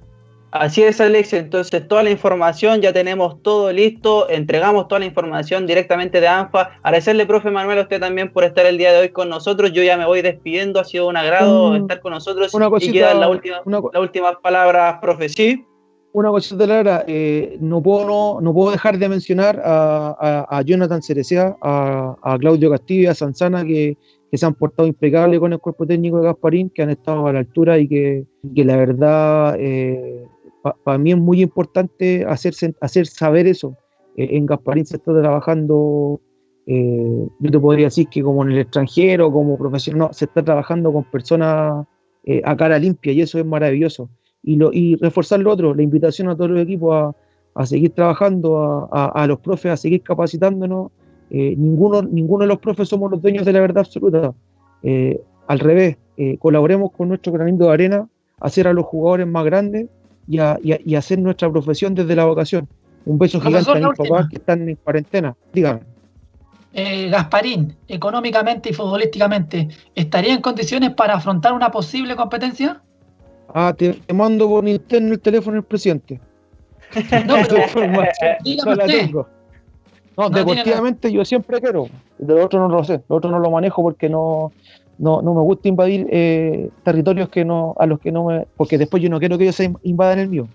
Así es, Alex. Entonces, toda la información, ya tenemos todo listo. Entregamos toda la información directamente de ANFA. Agradecerle, profe Manuel, a usted también por estar el día de hoy con nosotros. Yo ya me voy despidiendo. Ha sido un agrado estar con nosotros. Una cosita, y quedan la última, las últimas palabras, profe. Sí. Una cosita, Lara. Eh, no, puedo, no, puedo dejar de mencionar a, Jonathan Cerecea, a, Claudio Castillo y a Sanzana, que, se han portado impecables con el cuerpo técnico de Gasparín, que han estado a la altura y que, la verdad. Eh, para mí es muy importante hacer, hacer saber eso. Eh, en Gasparín se está trabajando, eh, yo te podría decir que como en el extranjero, como profesional, se está trabajando con personas eh, a cara limpia y eso es maravilloso. Y, reforzar lo otro, la invitación a todos los equipos a, a seguir trabajando, a, a, los profes a seguir capacitándonos. ninguno, ninguno de los profes somos los dueños de la verdad absoluta. al revés, colaboremos con nuestro granito de arena, hacer a los jugadores más grandes y, hacer nuestra profesión desde la vocación. Un beso gigante a mis papás que están en cuarentena. Dígame. Eh, Gasparín, económicamente y futbolísticamente, ¿estaría en condiciones para afrontar una posible competencia? Ah, te, mando por interno el teléfono del presidente. No, pero, no la tengo. No, deportivamente yo siempre quiero. De lo otro no lo sé. Lo otro no lo manejo porque no, no, no me gusta invadir eh, territorios que no, a los que no me. Porque después yo no quiero que ellos se invadan el mío.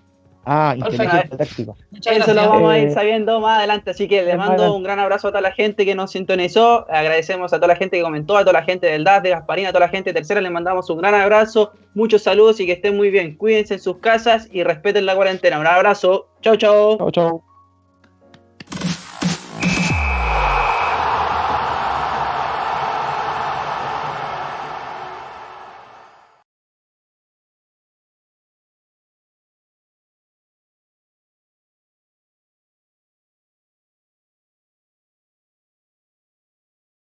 Ah, inteligencia táctica. Eso lo vamos a ir eh, sabiendo más adelante. Así que le mando un gran abrazo a toda la gente que nos sintonizó. Agradecemos a toda la gente que comentó, a toda la gente del DAS, de Gasparina, a toda la gente tercera. Le mandamos un gran abrazo, muchos saludos y que estén muy bien. Cuídense en sus casas y respeten la cuarentena. Un abrazo. Chau, chau. Chau, chau.